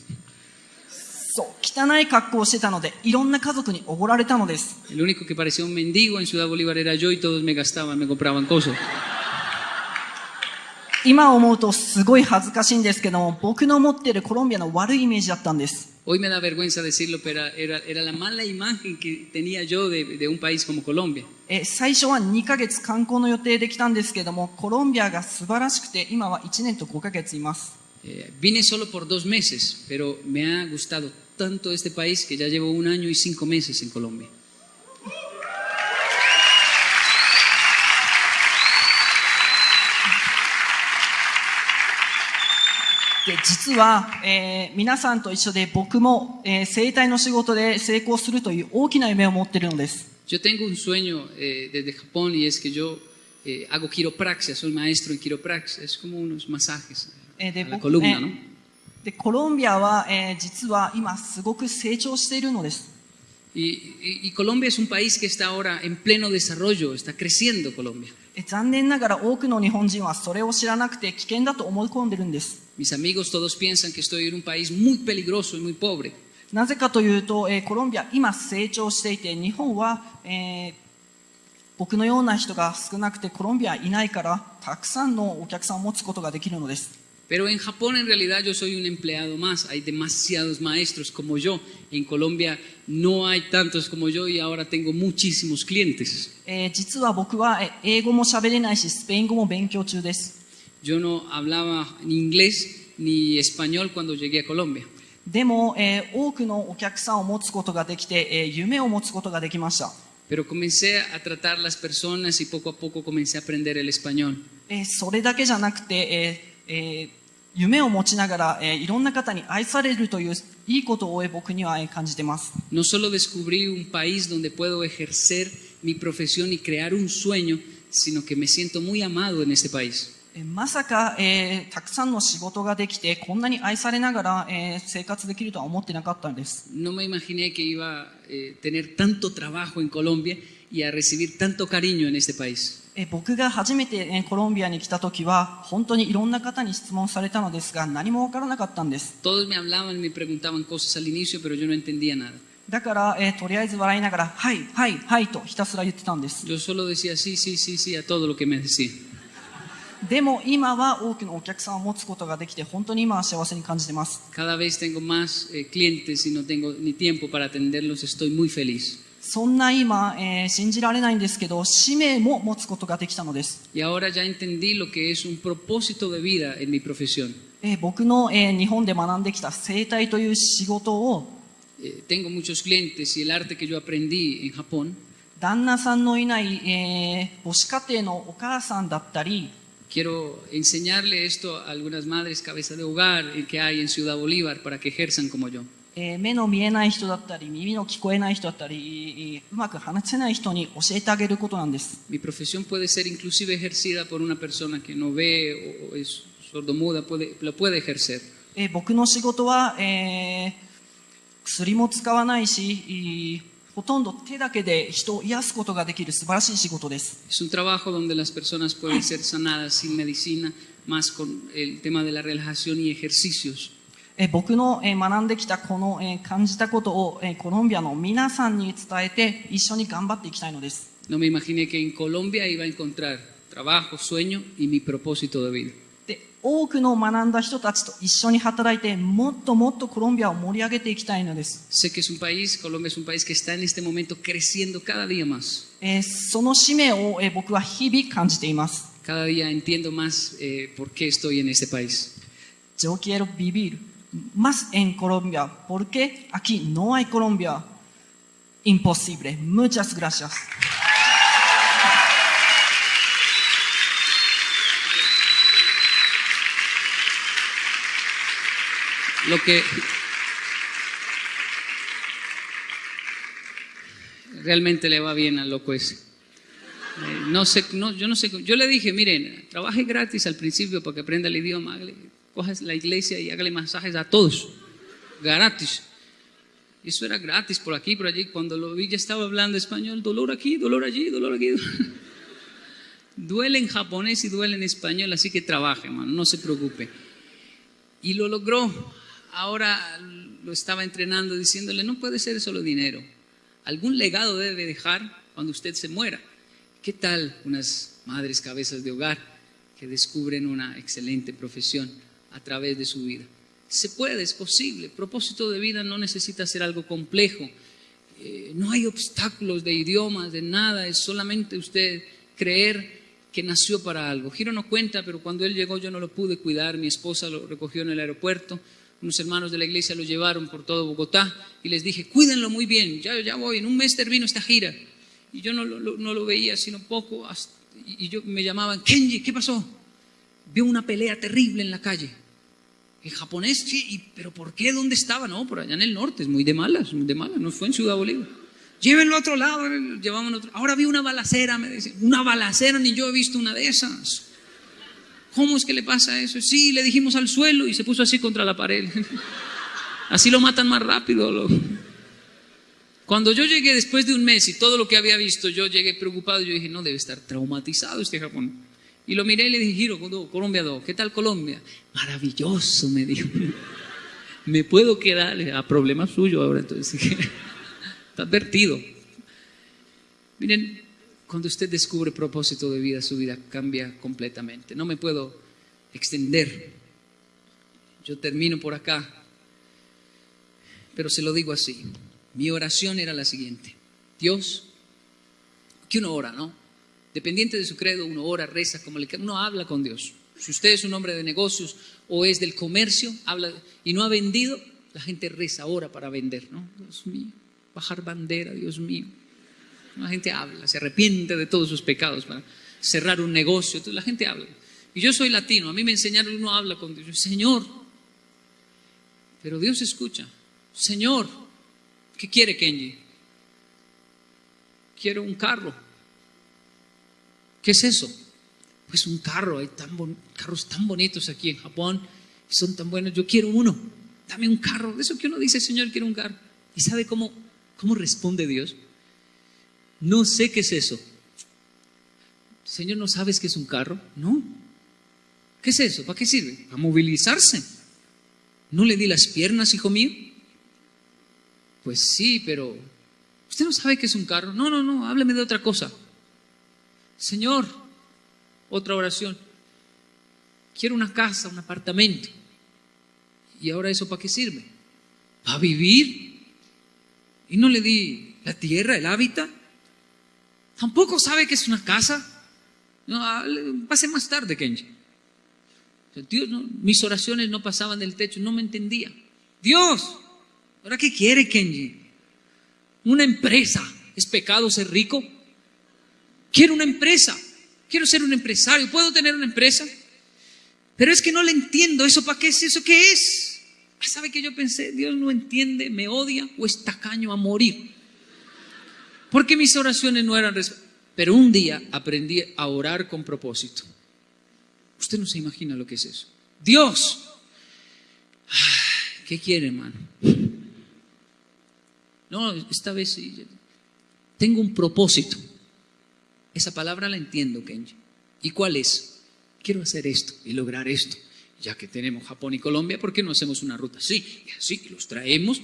そう、汚い格好をしてたので、いろんな家族におごられたのです。 El único que parecía un mendigo en Ciudad Bolívar era yo y todos me gastaban, me compraban cosas. 今思うとすごい恥ずかしいんですけども、僕の持ってるコロンビアの悪いイメージだったんです。Hoy me da vergüenza decirlo, pero era, era la mala imagen que tenía yo de, de un país como Colombia. え、最初は2ヶ月観光の予定で来たんですけども、コロンビアが素晴らしくて、今は1年と5ヶ月います。Eh, vine solo por dos meses, pero me ha gustado tanto este país que ya llevo un año y cinco meses en Colombia. で実は、えー皆さんと一緒で僕も、えー生態の仕事で成功するという大きな夢を持っているのです Yo tengo un sueño eh, desde Japón y es que yo eh, hago quiropraxia, soy maestro en quiropraxia, es como unos masajes えーで a la 僕 columna, えー ¿no? でコロンビアは、えー実は今すごく成長しているのです Y, y- y Colombia es un país que está ahora en pleno desarrollo, está creciendo Colombia. えー残念ながら多くの日本人はそれを知らなくて危険だと思い込んでるんです Mis amigos todos piensan que estoy en un país muy peligroso y muy pobre. なぜかというと、えーコロンビア今成長していて日本は、えー僕のような人が少なくてコロンビアいないからたくさんのお客さんを持つことができるのです Pero en Japón en realidad yo soy un empleado más, hay demasiados maestros como yo. En Colombia no hay tantos como yo y ahora tengo muchísimos clientes. えー実は僕はえー英語も喋れないしスペイン語も勉強中です Yo no hablaba ni inglés ni español cuando llegué a Colombia. でも、えー多くのお客さんを持つことができて、えー夢を持つことができました、 Pero comencé a tratar las personas y poco a poco comencé a aprender el español. えーそれだけじゃなくて、えーえー 夢を持ちながら、えーいろんな方に愛されるといういいことを、えー僕にはえー感じてます No solo descubrí un país donde puedo ejercer mi profesión y crear un sueño, sino que me siento muy amado en este país. えーまさか、えーたくさんの仕事ができてこんなに愛されながら、えー生活できるとは思ってなかったんです No me imaginé que iba a eh, tener tanto trabajo en Colombia y a recibir tanto cariño en este país. えー僕が初めて、えーコロンビアに来た時は本当にいろんな方に質問されたのですが何もわからなかったんです Todos me hablaban, me preguntaban cosas al inicio, pero yo no entendía nada. だから、えーとりあえず笑いながら「はいはいはい」とひたすら言ってたんです Yo solo decía sí, sí, sí, sí a todo lo que me decían. でも今は多くのお客さんを持つことができて本当に今は幸せに感じてます Cada vez tengo más eh, clientes y no tengo ni tiempo para atenderlos, estoy muy feliz. そんな今、えー信じられないんですけど使命も持つことができたのです、Y ahora ya entendí lo que es un propósito de vida en mi profesión. えー僕の、えー日本で学んできた生態という仕事を Eh, tengo muchos clientes y el arte que yo aprendí en Japón, 旦那さんのいない、えー母子家庭のお母さんだったり quiero enseñarle esto a algunas madres cabeza de hogar eh, que hay en Ciudad Bolívar para que ejerzan como yo. えー目の見えない人だったり耳の聞こえない人だったりえーうまく話せない人に教えてあげることなんです Mi profesión puede ser inclusive ejercida por una persona que no ve o, o es sordomuda, puede, lo puede ejercer. えー僕の仕事は、えー薬も使わないしいほとんど手だけで人を癒すことができる素晴らしい仕事です Es un trabajo donde las personas pueden ser sanadas sin medicina, más con el tema de la relajación y ejercicios. えー僕の、えー学んできたこの、えー感じたことを、えーコロンビアの皆さんに伝えて一緒に頑張っていきたいのです No me imaginé que en Colombia iba a encontrar trabajo, sueño y mi propósito de vida. で多くの学んだ人たちと一緒に働いてもっともっとコロンビアを盛り上げていきたいのです、Sé que es un país, Colombia es un país que está en este momento creciendo cada día más. えーその使命を、えー僕は日々感じています Cada día entiendo más eh, por qué estoy en este país. Yo quiero vivir más en Colombia porque aquí no hay Colombia imposible. Muchas gracias. Lo que realmente le va bien al loco ese. Eh, No sé, no, yo no sé. Yo le dije, miren, trabaje gratis al principio para que aprenda el idioma. Hágale- Coja la iglesia y hágale masajes a todos. Gratis. Eso era gratis por aquí, por allí. Cuando lo vi ya estaba hablando español. Dolor aquí, dolor allí, dolor aquí. Duele en japonés y duele en español, así que trabaje, hermano, no se preocupe. Y lo logró. Ahora lo estaba entrenando diciéndole, no puede ser solo dinero. Algún legado debe dejar cuando usted se muera. ¿Qué tal unas madres cabezas de hogar que descubren una excelente profesión a través de su vida? Se puede, es posible. Propósito de vida no necesita ser algo complejo. Eh, no hay obstáculos de idiomas, de nada. Es solamente usted creer que nació para algo. Giro no cuenta, pero cuando él llegó yo no lo pude cuidar. Mi esposa lo recogió en el aeropuerto. Unos hermanos de la iglesia lo llevaron por todo Bogotá y les dije, cuídenlo muy bien, ya, ya voy, en un mes termino esta gira. Y yo no, no lo veía sino poco, hasta- y yo me llamaban, Kenji, ¿qué pasó? Vio una pelea terrible en la calle. En japonés, sí, pero ¿por qué? ¿Dónde estaba? No, por allá en el norte, es muy de malas, muy de malas, no fue en Ciudad Bolívar. Llévenlo a otro lado, llevaban otro. Ahora vi una balacera, me dicen, una balacera, ni yo he visto una de esas. ¿Cómo es que le pasa eso? Sí, le dijimos al suelo y se puso así contra la pared. Así lo matan más rápido. Cuando yo llegué después de un mes y todo lo que había visto, yo llegué preocupado. Yo dije, no, debe estar traumatizado este Japón. Y lo miré y le dije, Giro, Colombia 2, ¿qué tal Colombia? Maravilloso, me dijo. Me puedo quedar a problema suyo ahora, entonces. Está advertido. Miren, cuando usted descubre propósito de vida, su vida cambia completamente. No me puedo extender. Yo termino por acá. Pero se lo digo así. Mi oración era la siguiente. Dios, que uno ora, ¿no? Dependiente de su credo, uno ora, reza, como le uno habla con Dios. Si usted es un hombre de negocios o es del comercio, habla y no ha vendido, la gente reza, ora para vender, ¿no? Dios mío, bajar bandera, Dios mío. La gente habla, se arrepiente de todos sus pecados para cerrar un negocio. Entonces la gente habla. Y yo soy latino, a mí me enseñaron, uno habla con Dios. Señor, pero Dios escucha. Señor, ¿qué quiere Kenji? Quiero un carro. ¿Qué es eso? Pues un carro, hay carros tan bonitos aquí en Japón, son tan buenos, yo quiero uno, dame un carro, de eso que uno dice, Señor, quiero un carro. ¿Y sabe cómo, cómo responde Dios? No sé qué es eso. Señor, ¿no sabes qué es un carro? No. ¿Qué es eso? ¿Para qué sirve? Para movilizarse. ¿No le di las piernas, hijo mío? Pues sí, pero ¿usted no sabe qué es un carro? No, no, no, hábleme de otra cosa. Señor, otra oración. Quiero una casa, un apartamento. ¿Y ahora eso para qué sirve? ¿Para vivir? ¿Y no le di la tierra, el hábitat? ¿Tampoco sabe que es una casa? No, ah, pase más tarde, Kenji. Dios, no, mis oraciones no pasaban del techo, no me entendía. Dios, ¿ahora qué quiere Kenji? Una empresa. ¿Es pecado ser rico? Quiero una empresa. Quiero ser un empresario. ¿Puedo tener una empresa? Pero es que no le entiendo. ¿Eso para qué es? ¿Eso qué es? Ah, ¿Sabe que yo pensé? Dios no entiende, me odia o es tacaño a morir. Porque mis oraciones no eran... Pero un día aprendí a orar con propósito. Usted no se imagina lo que es eso. Dios, ¿qué quiere, hermano? No, esta vez sí, tengo un propósito. Esa palabra la entiendo, Kenji. ¿Y cuál es? Quiero hacer esto y lograr esto. Ya que tenemos Japón y Colombia, ¿por qué no hacemos una ruta así? Y así los traemos,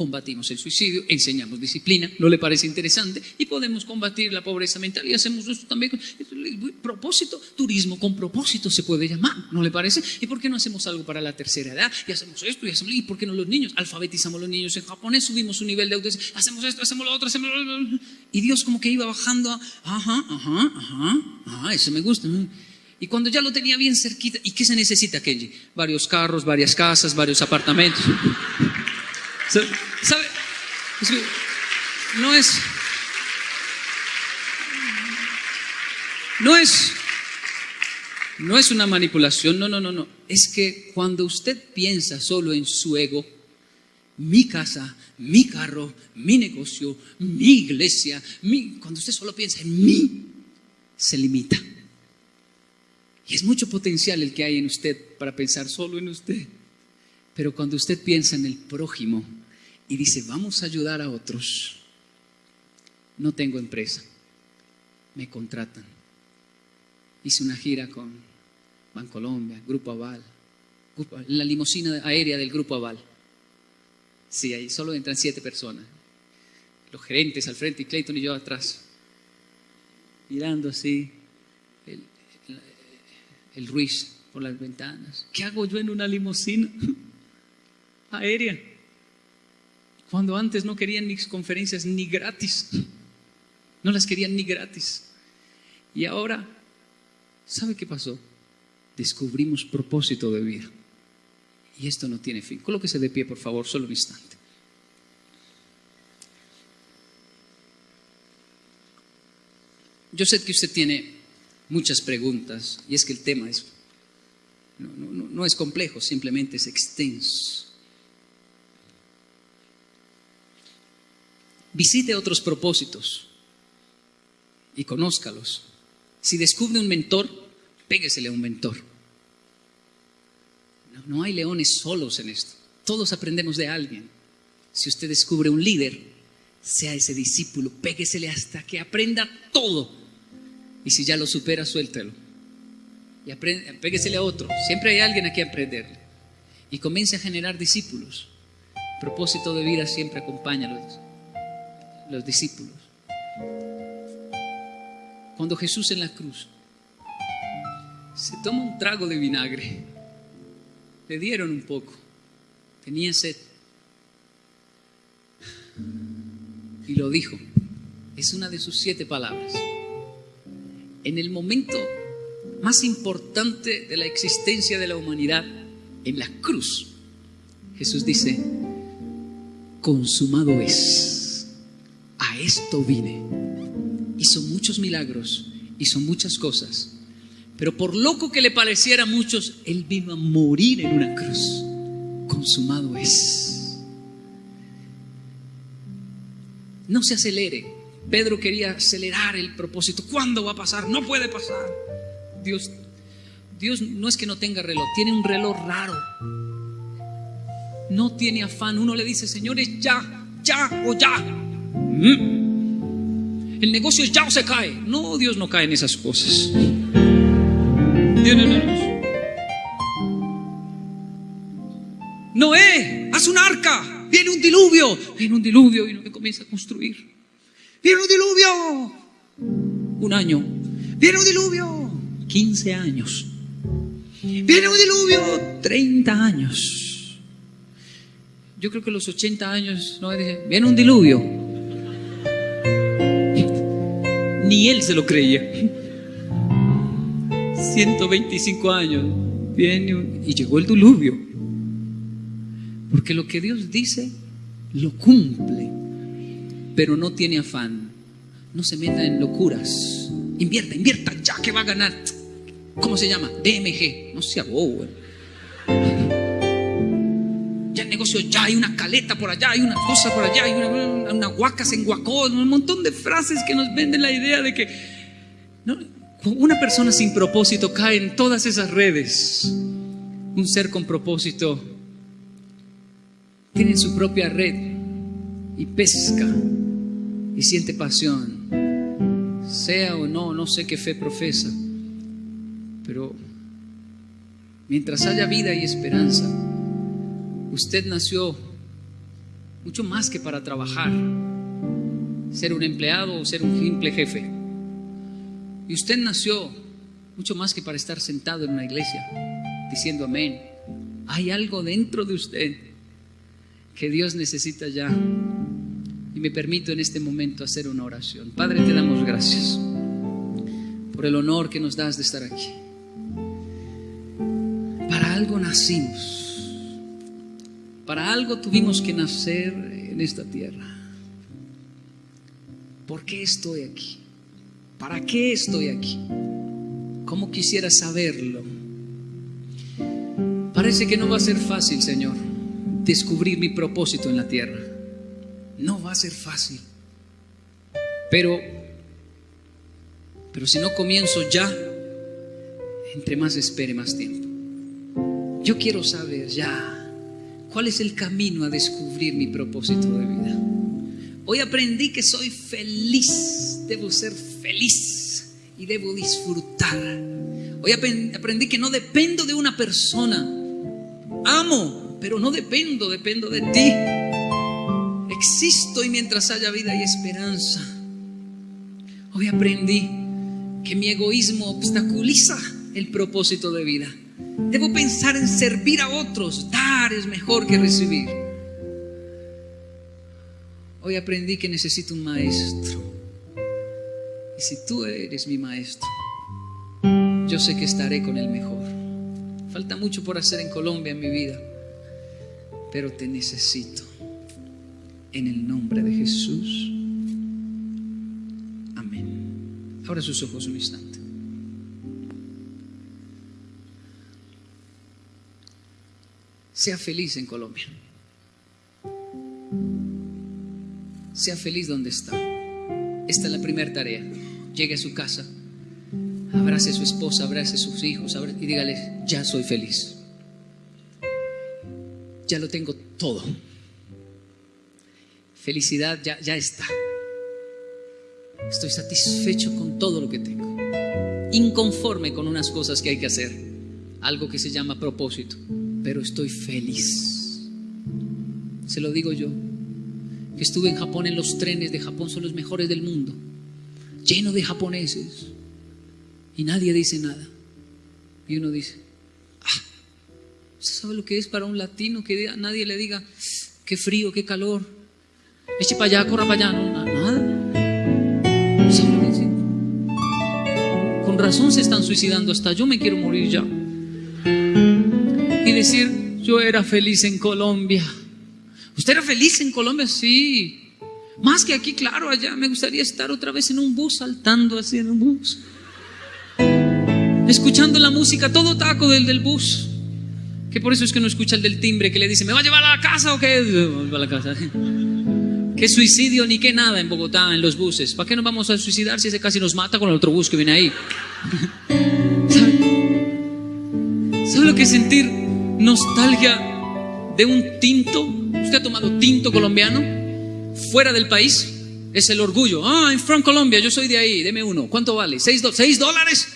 combatimos el suicidio, enseñamos disciplina, ¿no le parece interesante? Y podemos combatir la pobreza mental y hacemos esto también. con- Propósito, turismo con propósito se puede llamar, ¿no le parece? ¿Y por qué no hacemos algo para la tercera edad? Y hacemos esto y hacemos, ¿y por qué no los niños? Alfabetizamos los niños en japonés, subimos su nivel de autoestima, hacemos esto, hacemos lo otro, hacemos lo otro. Y Dios como que iba bajando, a, ajá, ajá, ajá, ajá, eso me gusta. Y cuando ya lo tenía bien cerquita, ¿y qué se necesita, Kenji? Varios carros, varias casas, varios apartamentos. ¿Sabe? No es. No es. No es una manipulación, no, no, no, no. Es que cuando usted piensa solo en su ego, mi casa, mi carro, mi negocio, mi iglesia, mi- cuando usted solo piensa en mí, se limita. Y es mucho potencial el que hay en usted para pensar solo en usted. Pero cuando usted piensa en el prójimo y dice, vamos a ayudar a otros, no tengo empresa, me contratan. Hice una gira con Bancolombia, Grupo Aval, la limusina aérea del Grupo Aval. Sí, ahí solo entran siete personas. Los gerentes al frente y Clayton y yo atrás. Mirando así el, el, el Ruiz por las ventanas. ¿Qué hago yo en una limusina aérea? Cuando antes no querían mis conferencias ni gratis. No las querían ni gratis. Y ahora, ¿sabe qué pasó? Descubrimos propósito de vida. Y esto no tiene fin. Colóquese de pie, por favor, solo un instante. Yo sé que usted tiene muchas preguntas y es que el tema es, no es complejo, simplemente es extenso. Visite otros propósitos y conózcalos. Si descubre un mentor, péguesele a un mentor. No, hay leones solos en esto. Todos aprendemos de alguien. Si usted descubre un líder, sea ese discípulo, péguesele hasta que aprenda todo. Y si ya lo supera, suéltelo. Y aprende, péguesele a otro. Siempre hay alguien a quien aprenderle. Y comience a generar discípulos. propósito de vida siempre acompaña a los, los discípulos. Cuando Jesús en la cruz se toma un trago de vinagre, le dieron un poco, tenía sed. Y lo dijo. Es una de sus siete palabras. En el momento más importante de la existencia de la humanidad, en la cruz, Jesús dice, consumado es. A esto vine. Hizo muchos milagros, hizo muchas cosas. Pero por loco que le pareciera a muchos, Él vino a morir en una cruz. Consumado es. No se acelere. Pedro quería acelerar el propósito. ¿Cuándo va a pasar? No puede pasar. Dios, Dios no es que no tenga reloj, tiene un reloj raro. No tiene afán. Uno le dice, señores, ya, ya o ya. Mm. El negocio ya se cae. No, Dios no cae en esas cosas. No. Noé, haz un arca. Viene un diluvio. Viene un diluvio y Noé comienza a construir. Viene un diluvio. Un año. Viene un diluvio. 15 años. Viene un diluvio. 30 años. Yo creo que los 80 años Noé dice, viene un diluvio. Ni él se lo creía. 125 años. Viene y llegó el diluvio. Porque lo que Dios dice, lo cumple. Pero no tiene afán. No se meta en locuras. Invierta, invierta ya que va a ganar. ¿Cómo se llama? DMG. No sea bobo. Negocio, ya hay una caleta por allá, hay una cosa por allá, hay una, una, en guacón, un montón de frases que nos venden la idea de que no, una persona sin propósito cae en todas esas redes. Un ser con propósito tiene su propia red y pesca y siente pasión. Sea o no, no sé qué fe profesa, pero mientras haya vida y esperanza, usted nació mucho más que para trabajar, ser un empleado o ser un simple jefe. Y usted nació mucho más que para estar sentado en una iglesia diciendo amén. Hay algo dentro de usted que Dios necesita ya. Y me permito en este momento hacer una oración. Padre, te damos gracias por el honor que nos das de estar aquí. Para algo nacimos. Para algo tuvimos que nacer en esta tierra. ¿Por qué estoy aquí? ¿Para qué estoy aquí? ¿Cómo quisiera saberlo? Parece que no va a ser fácil, Señor, descubrir mi propósito en la tierra. No va a ser fácil. Pero, pero si no comienzo ya, entre más espere más tiempo. Yo quiero saber ya cuál es el camino a descubrir mi propósito de vida. Hoy aprendí que soy feliz, debo ser feliz y debo disfrutar. Hoy aprendí que no dependo de una persona. Amo, pero no dependo, dependo de ti. Existo y mientras haya vida y esperanza. Hoy aprendí que mi egoísmo obstaculiza el propósito de vida. Debo pensar en servir a otros. Dar es mejor que recibir. Hoy aprendí que necesito un maestro. Y si tú eres mi maestro, yo sé que estaré con el mejor. Falta mucho por hacer en Colombia en mi vida, pero te necesito. En el nombre de Jesús. Amén. Ahora sus ojos un instante. Sea feliz en Colombia. Sea feliz donde está. Esta es la primera tarea. Llegue a su casa, abrace a su esposa, abrace a sus hijos y dígale, ya soy feliz. Ya lo tengo todo. Felicidad ya, ya está. Estoy satisfecho con todo lo que tengo. Inconforme con unas cosas que hay que hacer. Algo que se llama propósito. Pero estoy feliz. Se lo digo yo. Que estuve en Japón en los trenes de Japón son los mejores del mundo. Lleno de japoneses. Y nadie dice nada. Y uno dice, ah, sabe lo que es para un latino que nadie le diga, qué frío, qué calor? Eche para allá, corra para allá, no, nada. Con razón se están suicidando, hasta yo me quiero morir ya. Y decir, yo era feliz en Colombia. ¿Usted era feliz en Colombia? Sí. Más que aquí, claro, allá me gustaría estar otra vez en un bus, saltando así en un bus. Escuchando la música, todo taco del, del bus. Que por eso es que no escucha el del timbre que le dice, ¿me va a llevar a la casa o qué? ¿Qué suicidio ni qué nada en Bogotá, en los buses? ¿Para qué nos vamos a suicidar si ese casi nos mata con el otro bus que viene ahí? ¿Sabe, ¿Sabe lo que sentir nostalgia de un tinto? ¿Usted ha tomado tinto colombiano? Fuera del país. Es el orgullo. Ah, I'm from Colombia, yo soy de ahí, deme uno. ¿Cuánto vale? ¿Seis, ¿Seis dólares?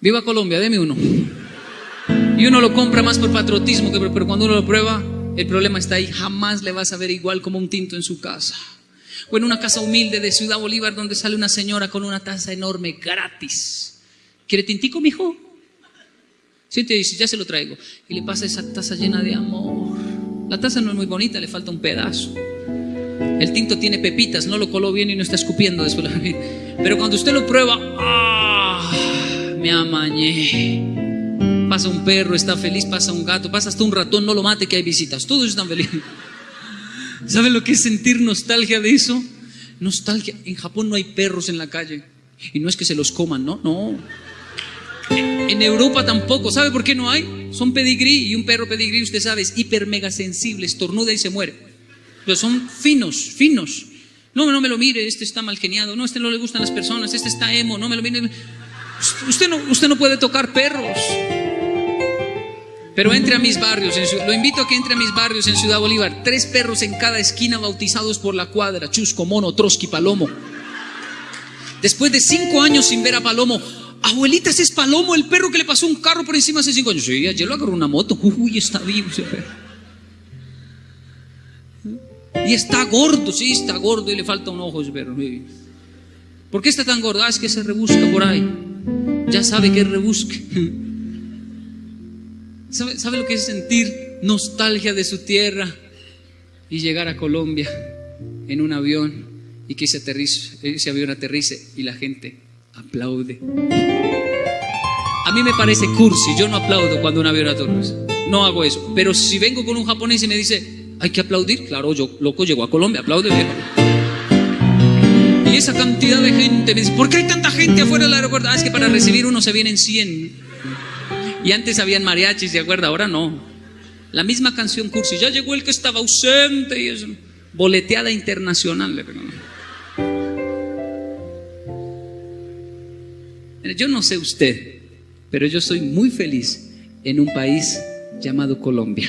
Viva Colombia, deme uno. Y uno lo compra más por patriotismo, que, pero cuando uno lo prueba, el problema está ahí, jamás le vas a ver igual como un tinto en su casa. O en una casa humilde de Ciudad Bolívar donde sale una señora con una taza enorme gratis. ¿Quiere tintico, mijo? Sí, te dice, ya se lo traigo. Y le pasa esa taza llena de amor. La taza no es muy bonita, le falta un pedazo. El tinto tiene pepitas, no lo coló bien y no está escupiendo después. Pero cuando usted lo prueba, ¡ah! Me amañé. Pasa un perro, está feliz, pasa un gato, pasa hasta un ratón, no lo mate que hay visitas. Todos están felices. ¿Saben lo que es sentir nostalgia de eso? Nostalgia. En Japón no hay perros en la calle. Y no es que se los coman, no, no. En Europa tampoco. ¿Sabe por qué no hay? Son pedigrí y un perro pedigrí, usted sabe, es hiper mega sensible, estornuda y se muere. Pero son finos, finos. No, no me lo mire, este está mal geniado. No, este no le gustan las personas, este está emo, no me lo mire. Usted no, usted no puede tocar perros. Pero entre a mis barrios, lo invito a que entre a mis barrios en Ciudad Bolívar. Tres perros en cada esquina bautizados por la cuadra, Chusco, Mono, Trotsky, Palomo. Después de cinco años sin ver a Palomo, abuelita, ese es Palomo, el perro que le pasó un carro por encima hace cinco años. Sí, ayer lo agarró una moto. Uy, está vivo ese perro. Y está gordo, sí, está gordo y le falta un ojo ese perro. ¿Por qué está tan gordo? Ah, es que se rebusca por ahí. Ya sabe que rebusque. ¿Sabe, ¿Sabe, lo que es sentir nostalgia de su tierra y llegar a Colombia en un avión y que aterrice, ese avión aterrice y la gente aplaude? A mí me parece cursi, yo no aplaudo cuando un avión aterriza, no hago eso. Pero si vengo con un japonés y me dice, hay que aplaudir, claro, yo loco llego a Colombia, aplaude viejo. Y esa cantidad de gente me dice, ¿por qué hay tanta gente afuera del aeropuerto? Ah, es que para recibir uno se vienen 100. Y antes habían mariachis, ¿se acuerda? Ahora no. La misma canción cursi. Ya llegó el que estaba ausente y es boleteada internacional. Yo no sé usted, pero yo soy muy feliz en un país llamado Colombia.